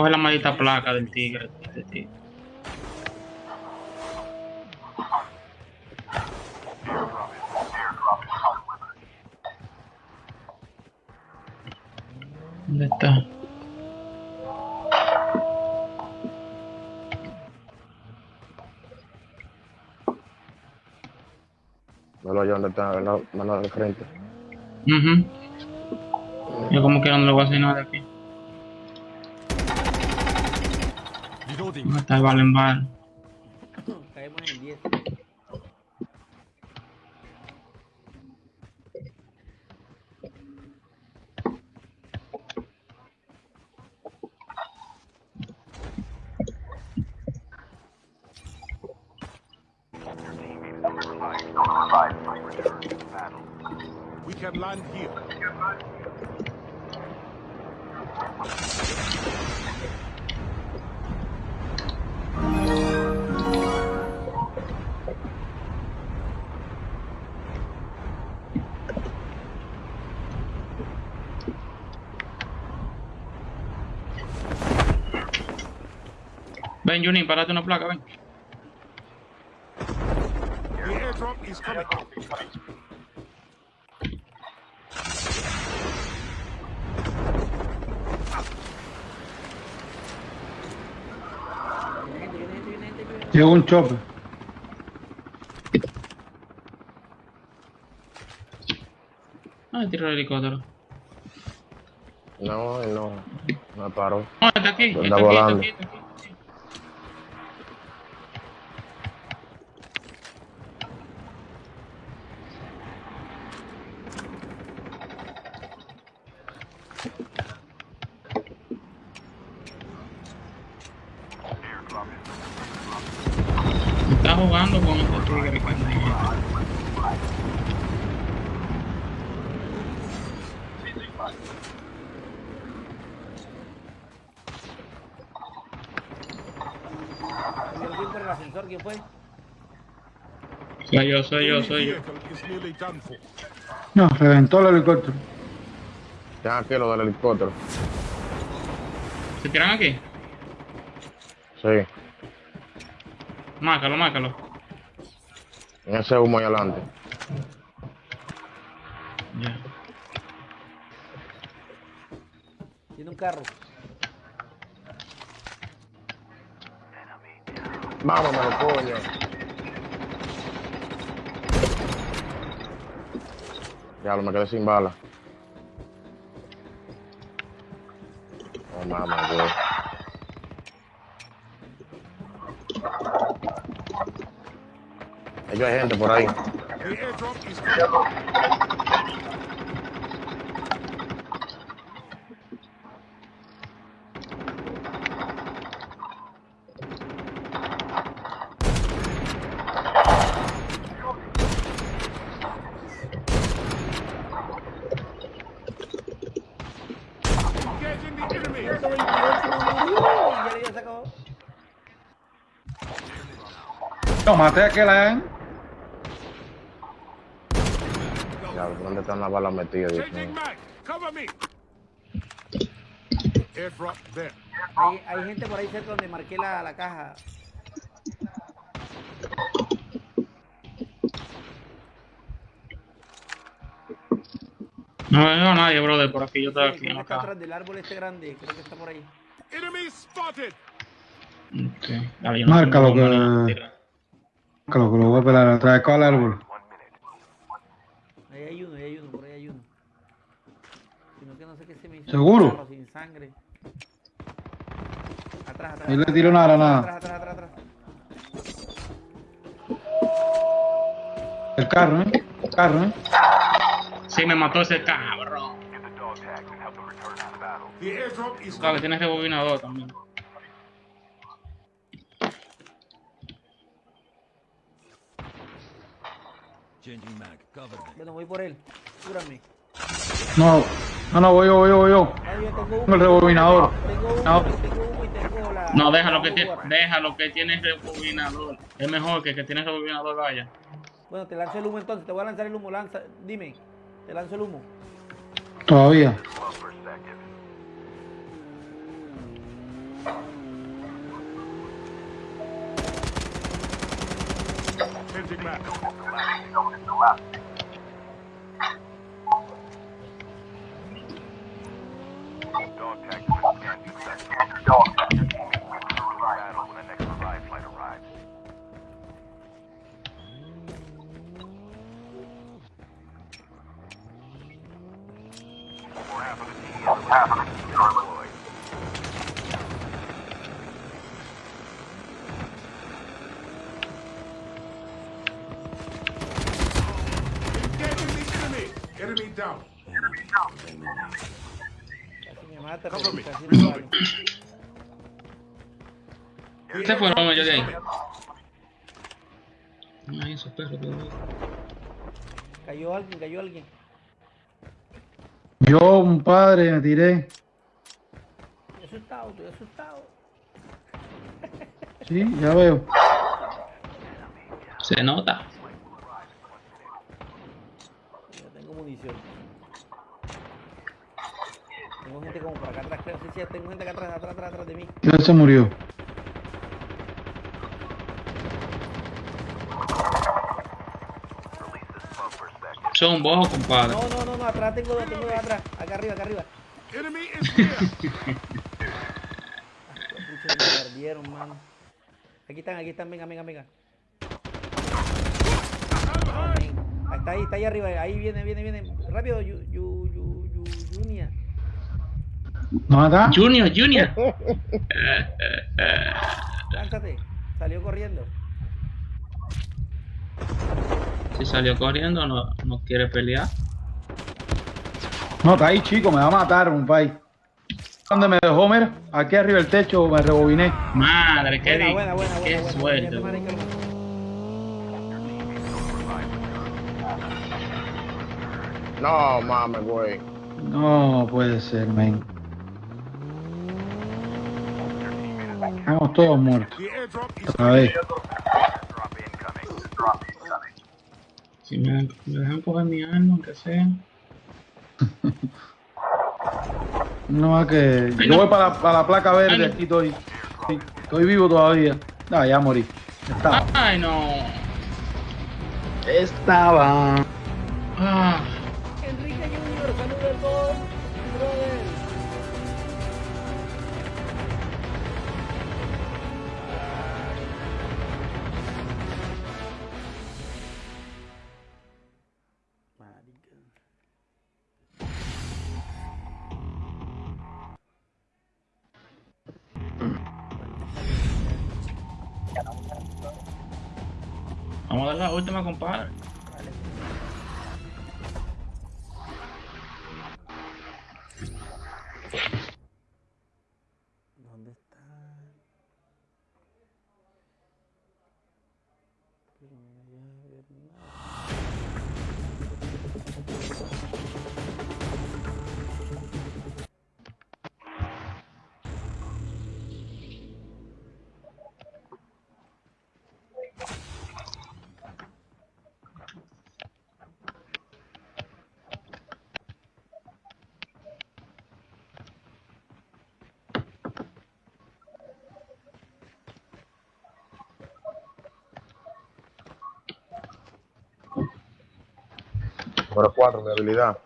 Coger la maldita placa del tigre. Este tigre. ¿Dónde está? Velo allá donde está, la mano de frente. Ujú. Yo como que no le voy a hacer nada aquí. Reloading. ¿Dónde está Valen Bar? Ven, Juni, párate una placa, ven. Llegó un chope. Ah, tiro el helicóptero. No, él no. No paró. No, está aquí, Anda está aquí, está volando. aquí, está aquí. Airdrop is Está jugando con este tigre. pendejo. Por el ascensor, ¿quién fue? Soy yo, soy yo, soy yo. No, reventó el helicóptero. Ya aquí lo del helicóptero. ¿Se tiran aquí? Sí. Márcalo, márcalo. En ese humo ahí adelante. Ya. Tiene un carro. Vámonos, coño. Ya lo me quedé sin bala. Oh, mamá, güey. Hay gente por ahí. The airdrop is coming. Engaging the enemy. 128. Uy, ya le había sacado. No, maté a aquel ahí. Ya, ¿dónde están las balas metidas? Hay, hay gente por ahí cerca donde marqué la, la caja. No veo a nadie, brother, por aquí. Yo estoy Sí, aquí está caja. atrás del árbol este grande. Creo que está por ahí. Enemy spotted. Ok. Dale, yo no Márcalo que- bomba ni nada, tira. Que lo, que lo voy a pelar atrás de al árbol. Ahí hay uno, ahí hay uno, por ahí hay uno. Sino que no sé qué se me hizo. ¿Seguro? carro Sin sangre. Atrás, atrás. Ahí le tiró una atrás, granada. Atrás, atrás, atrás, atrás. El carro, ¿eh? El carro, ¿eh? Sí, me mató ese cabrón. Get the dog tags and help them return to the battle. The airdrop is Claro, que coming. tiene rebobinador también. Changing mag. Cover me. Bueno, voy por él. Cúrame. No, no, no, voy yo, voy yo, voy yo. Ay, yo tengo Tengo el rebobinador. Tengo humo, No. tengo tengo la... No, déjalo que tiene, déjalo que tiene rebobinador. Es mejor que que tiene rebobinador vaya. Bueno, te lanzo el humo entonces. Te voy a lanzar el humo. Lanza. Dime. Te lanzo el humo. Todavía. Changing. Dog tag has been scanned successfully. Your teammates will the battle when the next revive flight arrives. More half of the team is half of the team are deployed. Engaging enemy. Down. Enemy down. Mata. Se fueron ellos de ahí. Ay, esos perros que Cayó alguien, cayó alguien. Yo, un padre, me tiré. Estoy asustado, estoy asustado. Sí, ya veo. Se nota. Yo tengo munición. Tengo gente como por acá atrás, creo. Sí, sí, tengo gente acá atrás, atrás, atrás, atrás de mí. Ya se murió. Son vos, compadre. No, no, no, no, atrás tengo dos, tengo dos atrás. Acá arriba, acá arriba. Enemy is here. Me perdieron, mano. Aquí están, aquí están, venga, venga, venga. Ahí está ahí, está ahí arriba, ahí viene, viene, viene. Rápido, yu, Junia. ¿No está? Junior, Junior. Lánzate. Salió corriendo. Si salió corriendo, no, no quiere pelear. No, está ahí, chico, me va a matar, un país. ¿Dónde me dejó, mira? Aquí arriba del techo me rebobiné. Madre, qué, Buena, di- buena, buena, qué suerte. No mames, güey. No puede ser, men. Estamos todos muertos. Drop incoming. Si me, me dejan coger mi arma, aunque sea. No más que. Yo voy para la, para la placa verde, aquí estoy. Estoy vivo todavía. No, ya morí. Estaba. Ay, no. Estaba. Ah, dar la última, compadre. Número 4 de habilidad.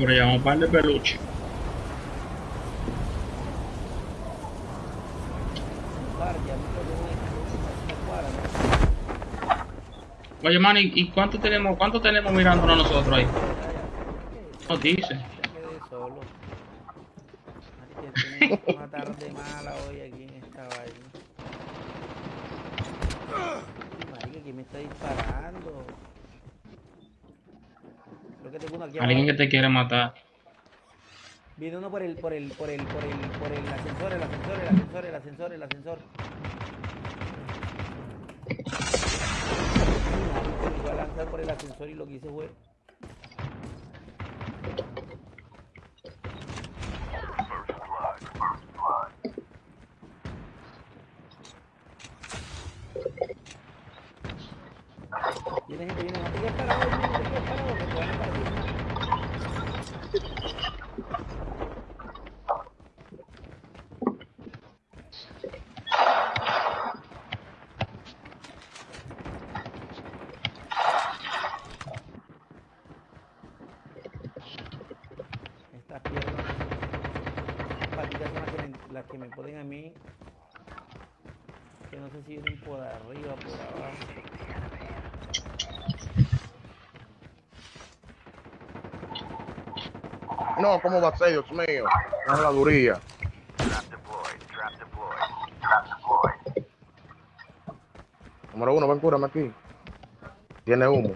Pero llevamos un par de peluches. Oye, man, ¿y, cuánto tenemos, cuánto tenemos mirándonos nosotros ahí? No dice. Ya quedé solo. Así que tengo una tarde mala hoy aquí en esta vaina. Ay, Marica, ¿quién me está disparando? Creo que tengo uno aquí Alguien abajo. que te quiere matar. Viene uno por el, por el, por el, por el, por el ascensor, el ascensor, el ascensor, el ascensor, el ascensor. Iba a lanzar por el ascensor y lo que hice fue. Viene gente, viene, no te quedes parado, no te quedes parado, que te van a partir. Estas piernas, patitas son las que, me, las que me ponen a mí. Que no sé si vienen por arriba, por abajo. ¿Cómo va a ser, Dios mío? No es la duría. Trap deployed. Trap deployed. Trap deployed. Número uno, ven, cúrame aquí. Tiene humo.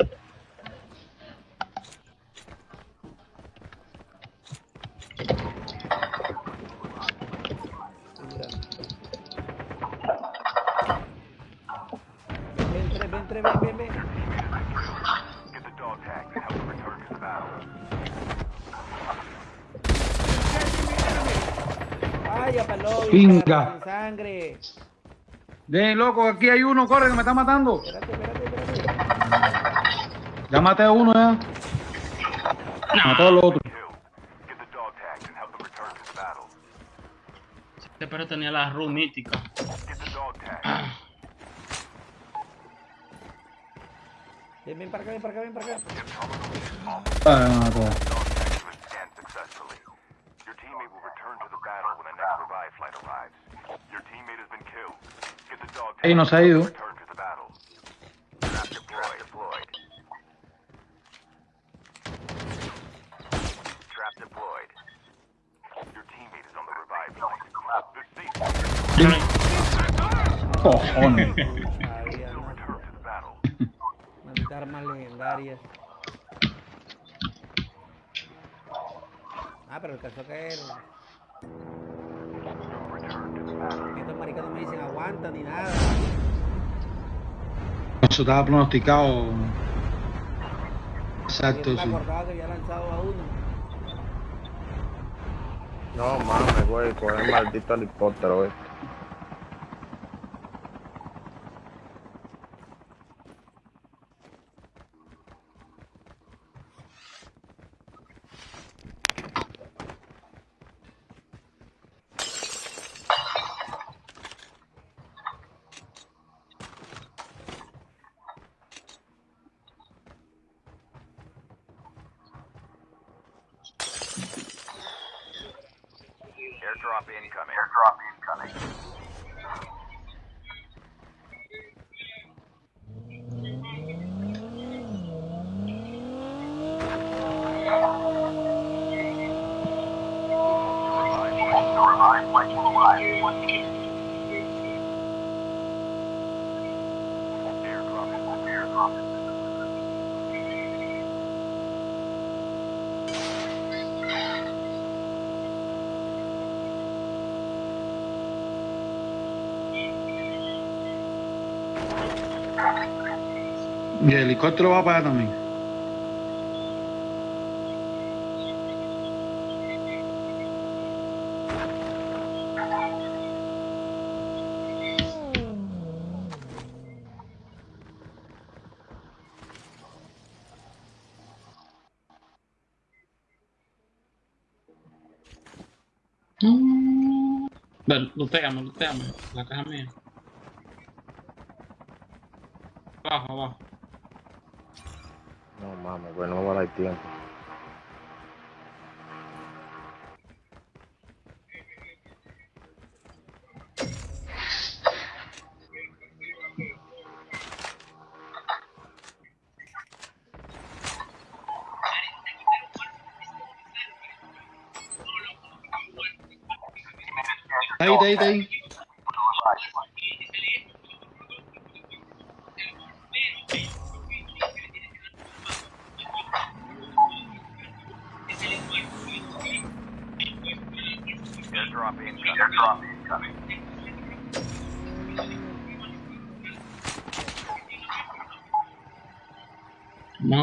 Vaya palo, Pinga. sangre. De loco, aquí hay uno, corre, que me está matando. Espérate, espérate, espérate. Ya maté a uno ya. Maté a los otros. Killed. Get the dog tags and help them return to the battle. Este perro tenía la ru mítica. Ven, ven para acá, ven para acá, ven para acá. Ah, me mató. Get the dog tag Ey, no se ha ido. to return to the battle. Trap deployed. deployed. Trap deployed. Your teammate is on the revive flight. The safe Cojones. Sabía, will ¿no? return to the battle. Malditas armas legendarias. Ah, pero alcanzó a caer. Return to the battle. Estos maricas no me dicen aguanta ni nada. Eso estaba pronosticado. Exacto, no me sí. acordaba que había lanzado a uno. No mames, güey, con el maldito helicóptero, este. Airdrop incoming. Airdrop incoming. Airdrop is airdrop is Y el helicóptero va para allá también. Ven, luteame, luteame. La caja mía. Abajo, abajo. Güey, no va a dar tiempo. Ahí, ahí. Airdrop incoming. Airdrop incoming.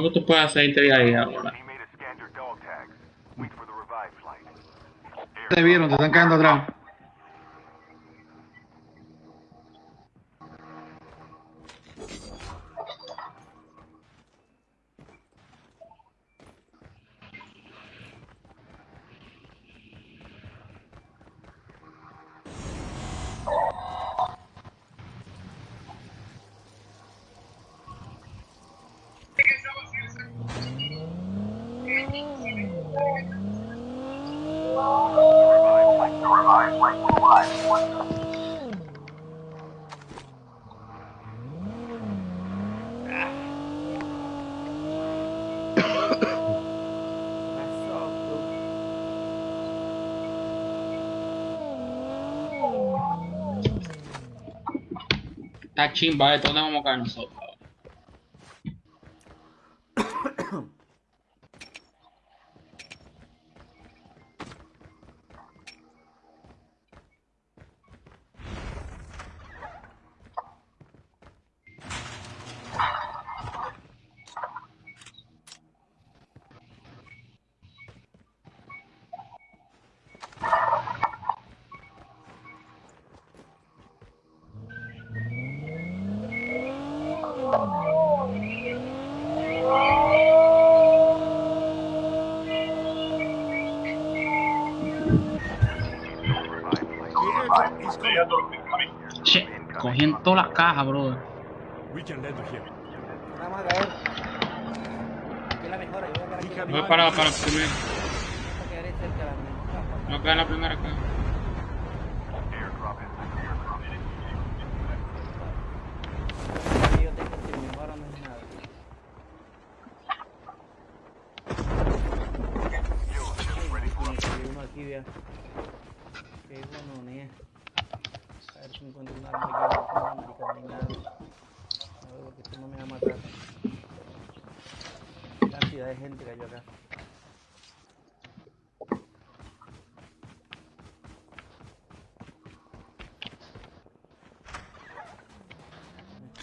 Que tú puedes hacerte de ahí ahora. The revive flight. Te vieron, te están quedando atrás. Está chimba esto, ¿dónde vamos todas las cajas, brother. We can land here. Vamos a caer. Aquí es la mejor, yo voy a. Voy para, para primero. No cae en la primera caja. Airdrop is airdrop Aquí yo tengo que mi mejor no es nada. Hay uno aquí, vea. Qué bueno, ni es. A ver si me encuentro un arma aquí. No, marica, no hay nada. A ver, porque esto no me va a matar. Qué cantidad de gente cayó acá.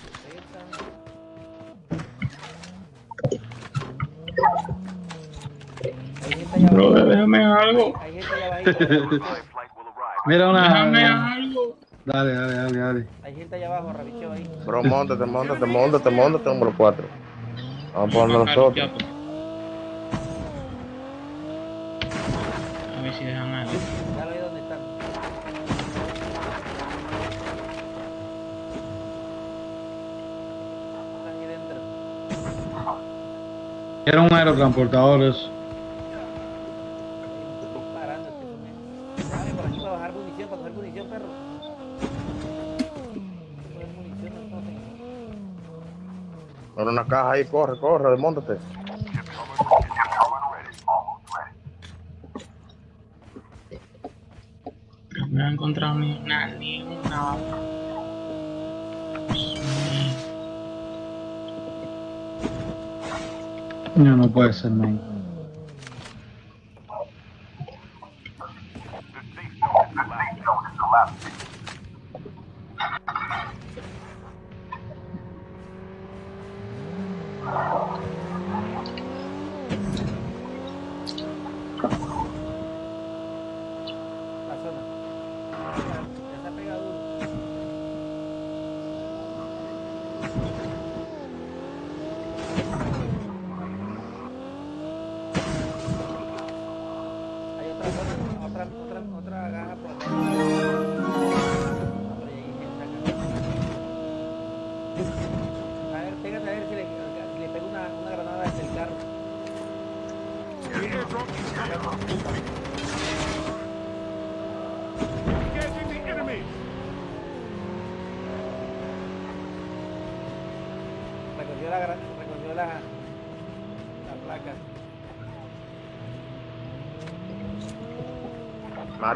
Escopeta. Hay gente allá Brother, abajo. Déjame algo. Mira Déjame una. algo. Dale, dale, dale, dale. Hay gente allá abajo, Rabicho ahí. Bro, montate, montate, montate, montate, número 4. Vamos a poner nosotros. A ver si dejan algo. Ya lo vi dónde están. Están ahí dentro. Era un aerotransportador eso. Disparando este son estos. Déjame por aquí para bajar munición, para coger munición, perro. Coger munición, no tengo. Ahora una caja ahí, corre, corre, desmontate. No he encontrado ni una, ni una. No, no puede ser, man.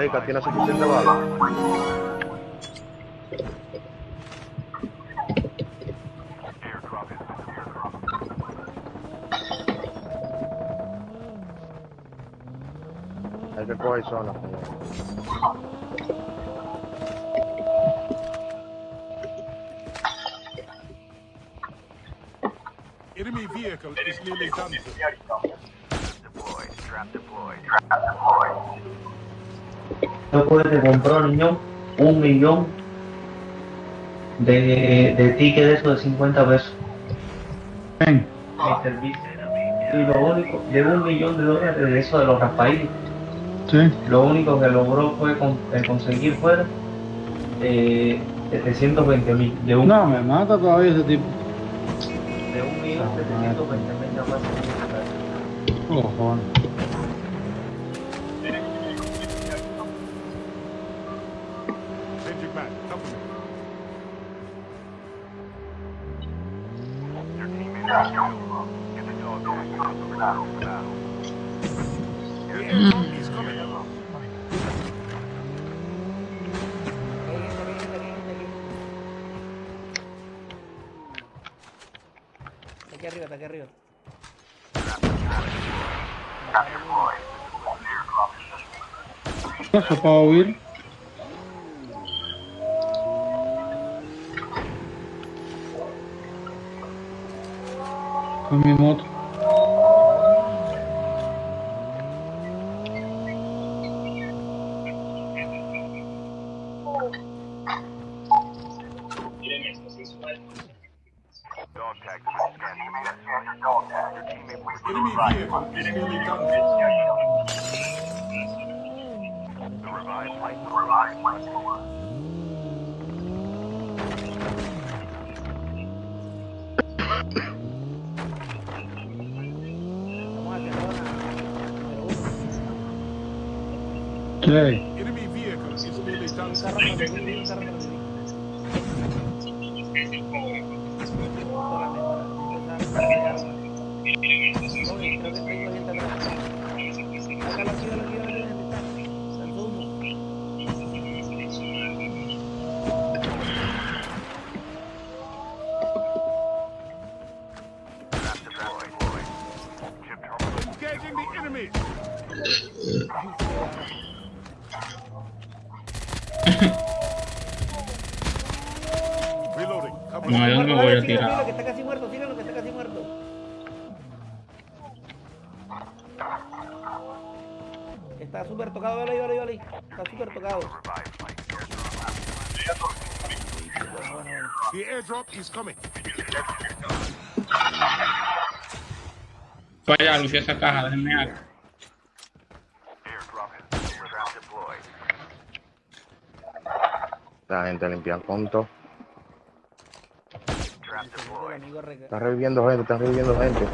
Areca tiene suficiente bala. compró niño un millón de, de tickets de esos de 50 pesos. Bien. Y lo único, de un millón de dólares de eso de los raspaídos. Sí. Lo único que logró fue eh, conseguir fuera eh, 720 mil. De un, no, me mata todavía ese tipo. De un millón 720 mil, no. 4 wheel. Combien montre Enemy vehicle is nearly done. day. He's coming. Vaya, lució esa caja, déjenme algo. La gente limpia el punto. Está reviviendo gente, está reviviendo gente.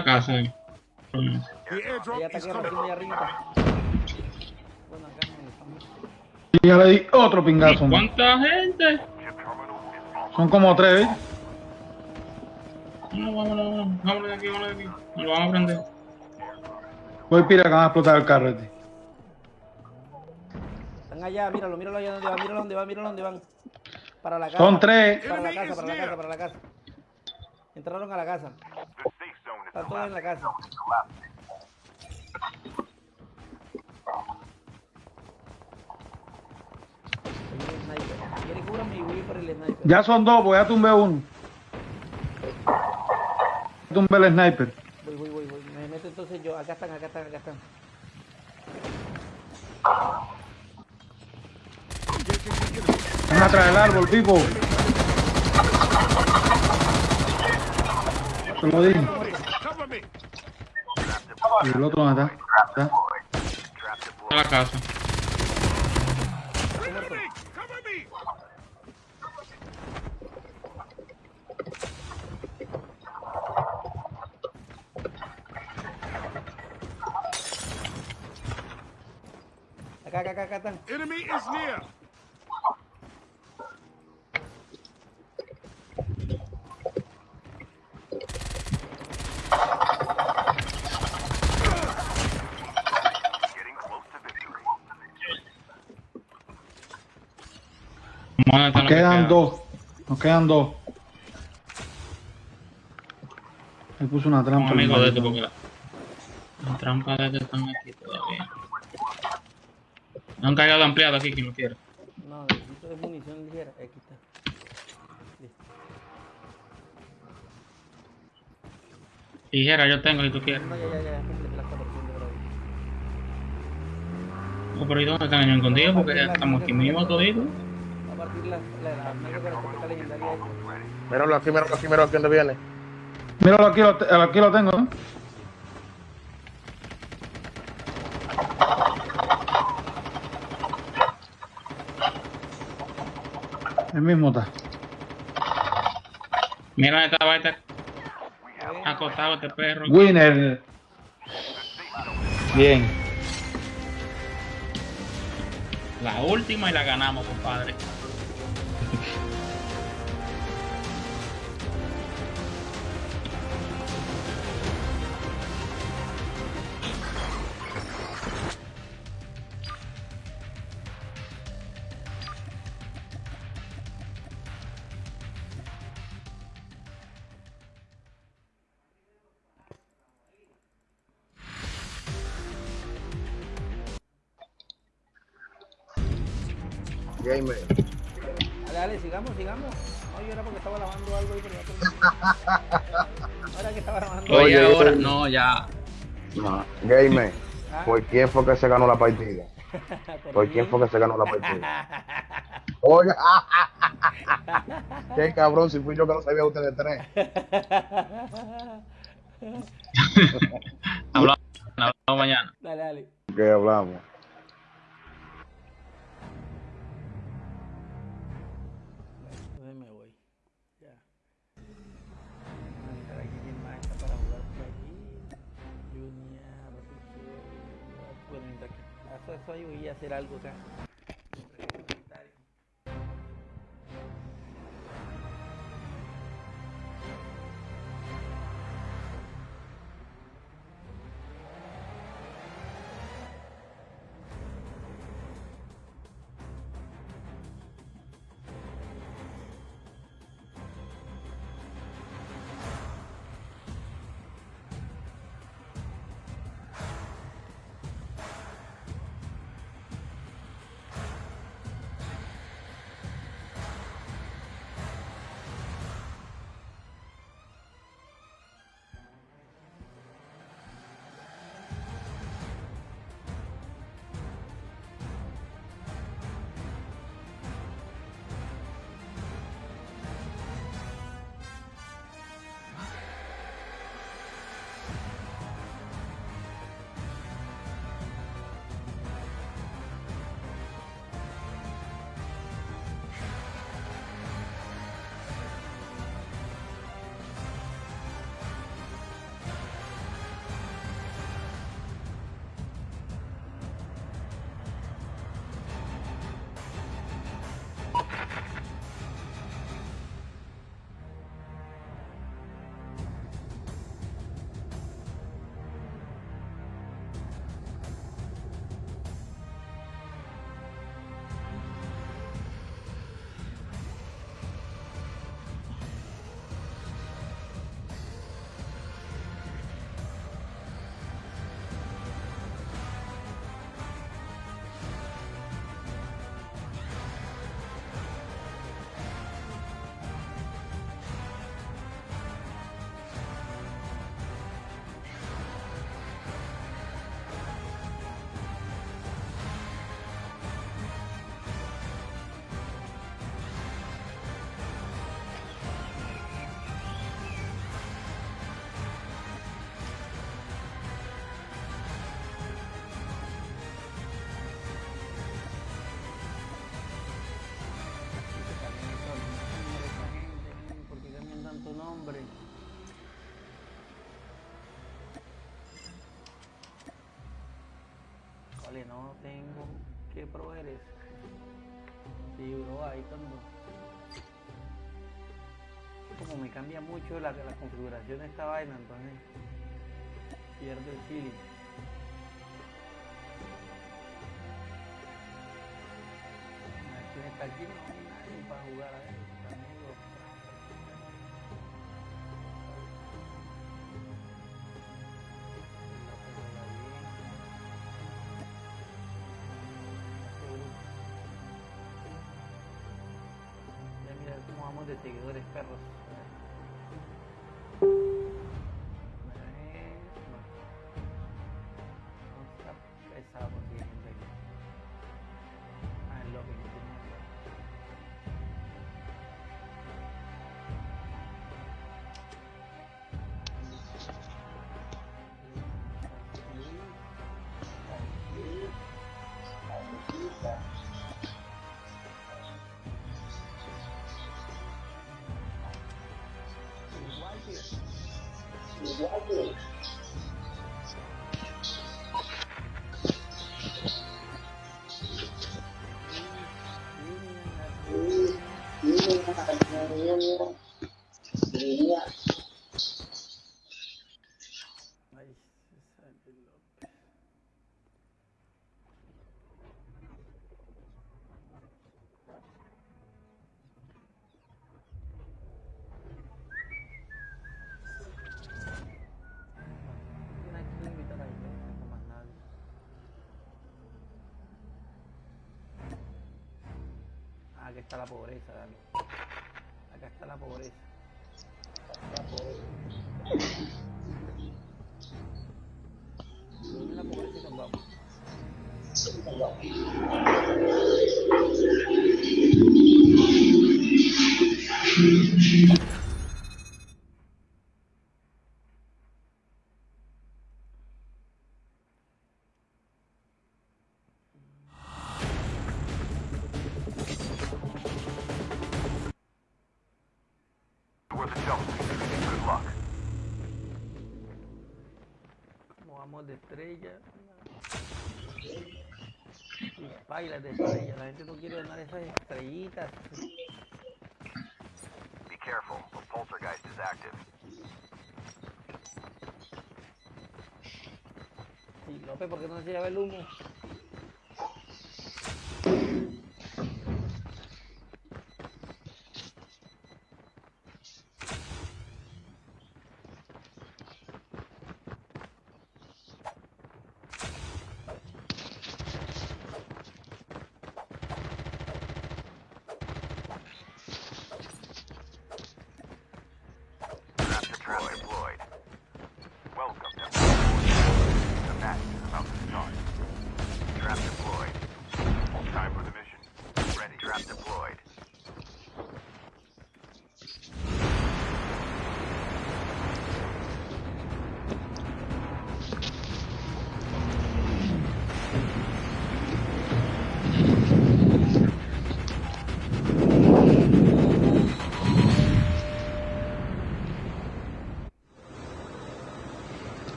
La casa. eh. Ella está aquí arriba. Bueno, acá. Y ya le di otro pingazo. man. ¿Cuánta gente? Son como tres, ¿eh? No, vámonos, vámonos, vámonos de aquí, vámonos de aquí. Nos lo vamos a prender. Voy pira que van a explotar el carro este. Están allá, míralo, míralo allá donde va, míralo donde va, míralo donde van. Para la casa. Son tres. Para la casa, para la casa, para la casa. Entraron a la casa. Están todos en la casa. Ya son dos, voy a tumbar uno. Tumbé el sniper. Voy, voy, voy, voy. Me meto entonces yo. Acá están, acá están, acá están. Van atrás del árbol, tipo. Se lo dije. Y el otro dónde está. A la casa. Acá, acá, acá, acá están. Enemy is near. Quedan queda. dos. Nos quedan dos. Me puso una trampa. Amigos de este porque la, las trampas de este están aquí todavía. No han cagado ampliado aquí, quien lo quiera. No, necesito de munición ligera. Aquí está. Listo. Tijera yo tengo si tú quieres. No, ya, ya, ya. Completé las 400 por ahí. Oh, pero ¿y dónde están ellos escondidos? Porque ya estamos aquí mismo toditos. Va a partir la, la, legendaria. Míralo aquí, míralo aquí, míralo aquí donde viene. Míralo aquí, lo, aquí lo tengo, ¿eh? El mismo está. Mira dónde estaba este acostado este perro. Winner. Bien. La última y la ganamos, compadre. Gamer. Dale, dale, sigamos, sigamos. No, yo era porque estaba lavando algo ahí, pero ya terminé. Ahora que estaba lavando Oye, Oye, ahora, no, ya. No. Gamer. Ah. ¿Por quién fue que se ganó la partida? ¿Por quién fue que se ganó la partida? Oiga. Qué cabrón, si fui yo que no sabía ustedes tres. Hablamos, hablamos mañana. Dale, dale. ¿Qué hablamos? Hacer algo acá. Vale, no tengo que proveer eso. Sí, bro, ahí cuando. Como me cambia mucho la, la configuración de esta vaina, entonces pierdo el feeling. A ver quién está aquí, no hay nadie para jugar a. de seguidores perros. Ay, está la pobreza, dale. Acá está la pobreza. La pobreza. Ay, las estrellas. La gente no quiere ganar esas estrellitas. Be careful. The poltergeist is active. Y López, ¿por qué no se lleva el humo?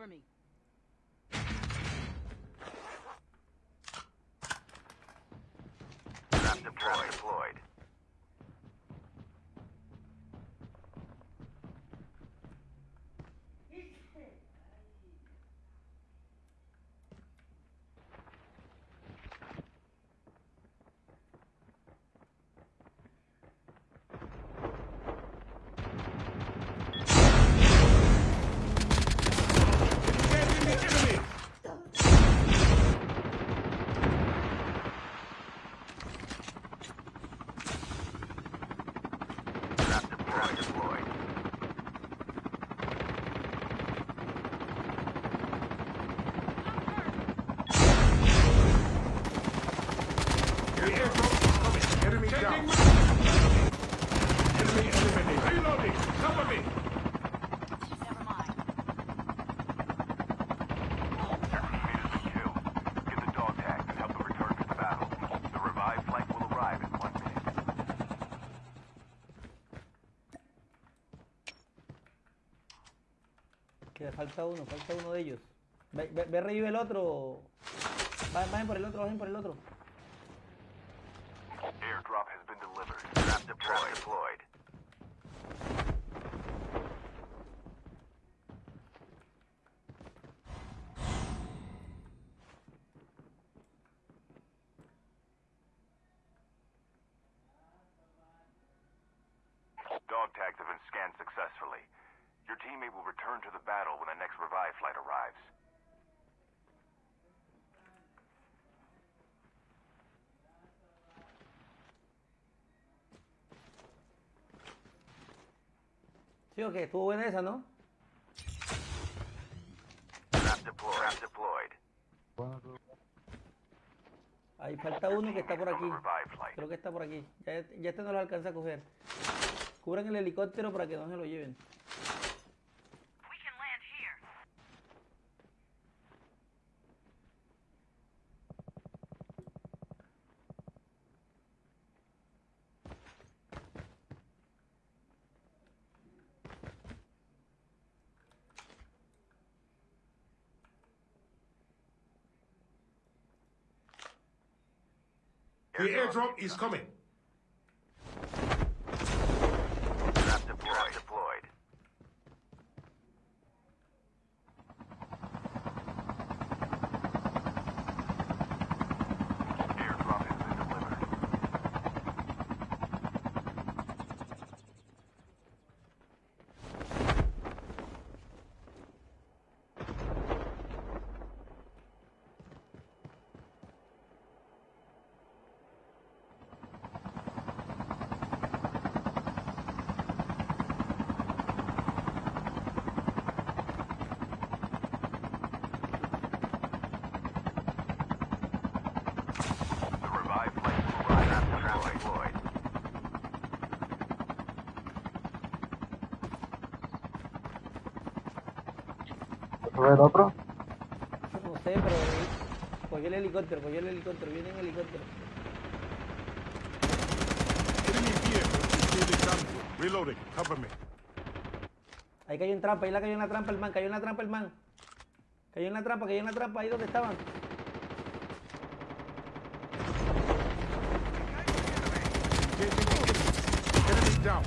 cover me. Falta uno, falta uno de ellos. Ve, ve, ve revive el otro. Vayan por el otro, vayan por el otro. Airdrop has been delivered. Trap deployed. deployed. Dog tags have been scanned successfully. Your teammate will return to the battle when the next revive flight arrives. Sí, estuvo buena esa, ¿no? Ahí falta uno que está por aquí. Creo que está por aquí. Ya, ya este no lo alcanza a coger. Cubran el helicóptero para que no se lo lleven. The airdrop is coming. Trap deployed. deployed. Airdrop has been delivered. The revived flight will arrive. Trap deployed. ¿Eso el otro? No sé, pero cogió el helicóptero, cogió el helicóptero, viene en helicóptero. Reloading. Cover me. Ahí cayó en trampa, ahí la cayó en la trampa el man, cayó en la trampa el man. Cayó en la trampa, cayó en la trampa, ahí donde estaban. Enemy down.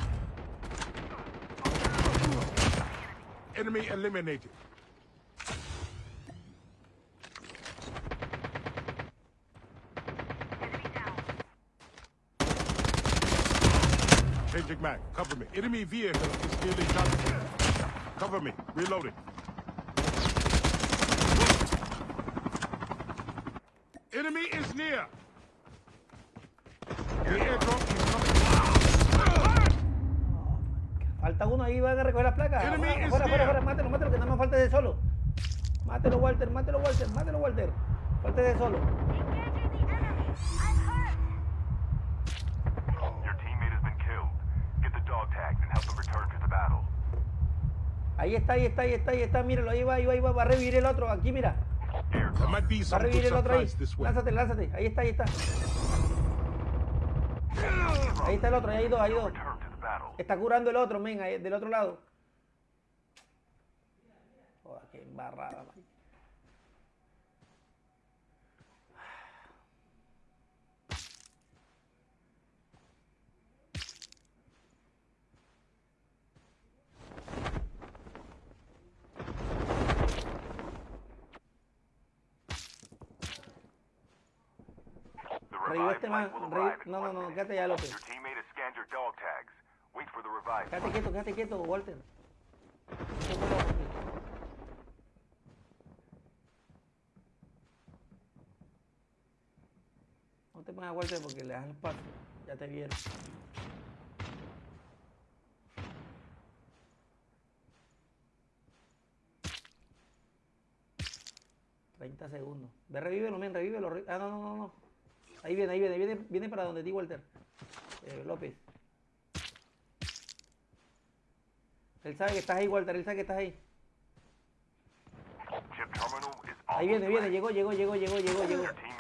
Enemy eliminated. Changing mag. Cover me. Enemy vehicle is nearly done for. Cover me. Reloading. Enemy is near. The airdrop is coming. Falta uno ahí, van a recoger las placas. Enemy Afuera, is afuera, near. afuera, mátelo, mátelo, que nada más falta de solo. Mátelo, Walter, mátelo, Walter, mátelo, Walter. Falta de solo. Your teammate has been killed. Get the dog tags and help them return to the battle. Ahí está, ahí está, ahí está, ahí está, míralo, ahí va, ahí va, ahí va, va a revivir el otro, aquí mira. Va a revivir el otro ahí. Lánzate, lánzate, ahí está, ahí está. Ahí está el otro, ahí hay dos, hay dos. Está curando el otro, men, ahí, del otro lado. Sácate ya, López. Quédate quieto, quédate quieto, Walter. No te pongas a Walter porque le das el paso. Ya te vieron. Treinta segundos. Ve, revívelo, men, revívelo. Ah, no, no, no, no. Ahí viene, ahí viene, viene, viene para donde ti, Walter. Eh, López. Él sabe que estás ahí, Walter, él sabe que estás ahí. Ahí viene, viene, llegó, llegó, llegó, llegó, llegó, llegó.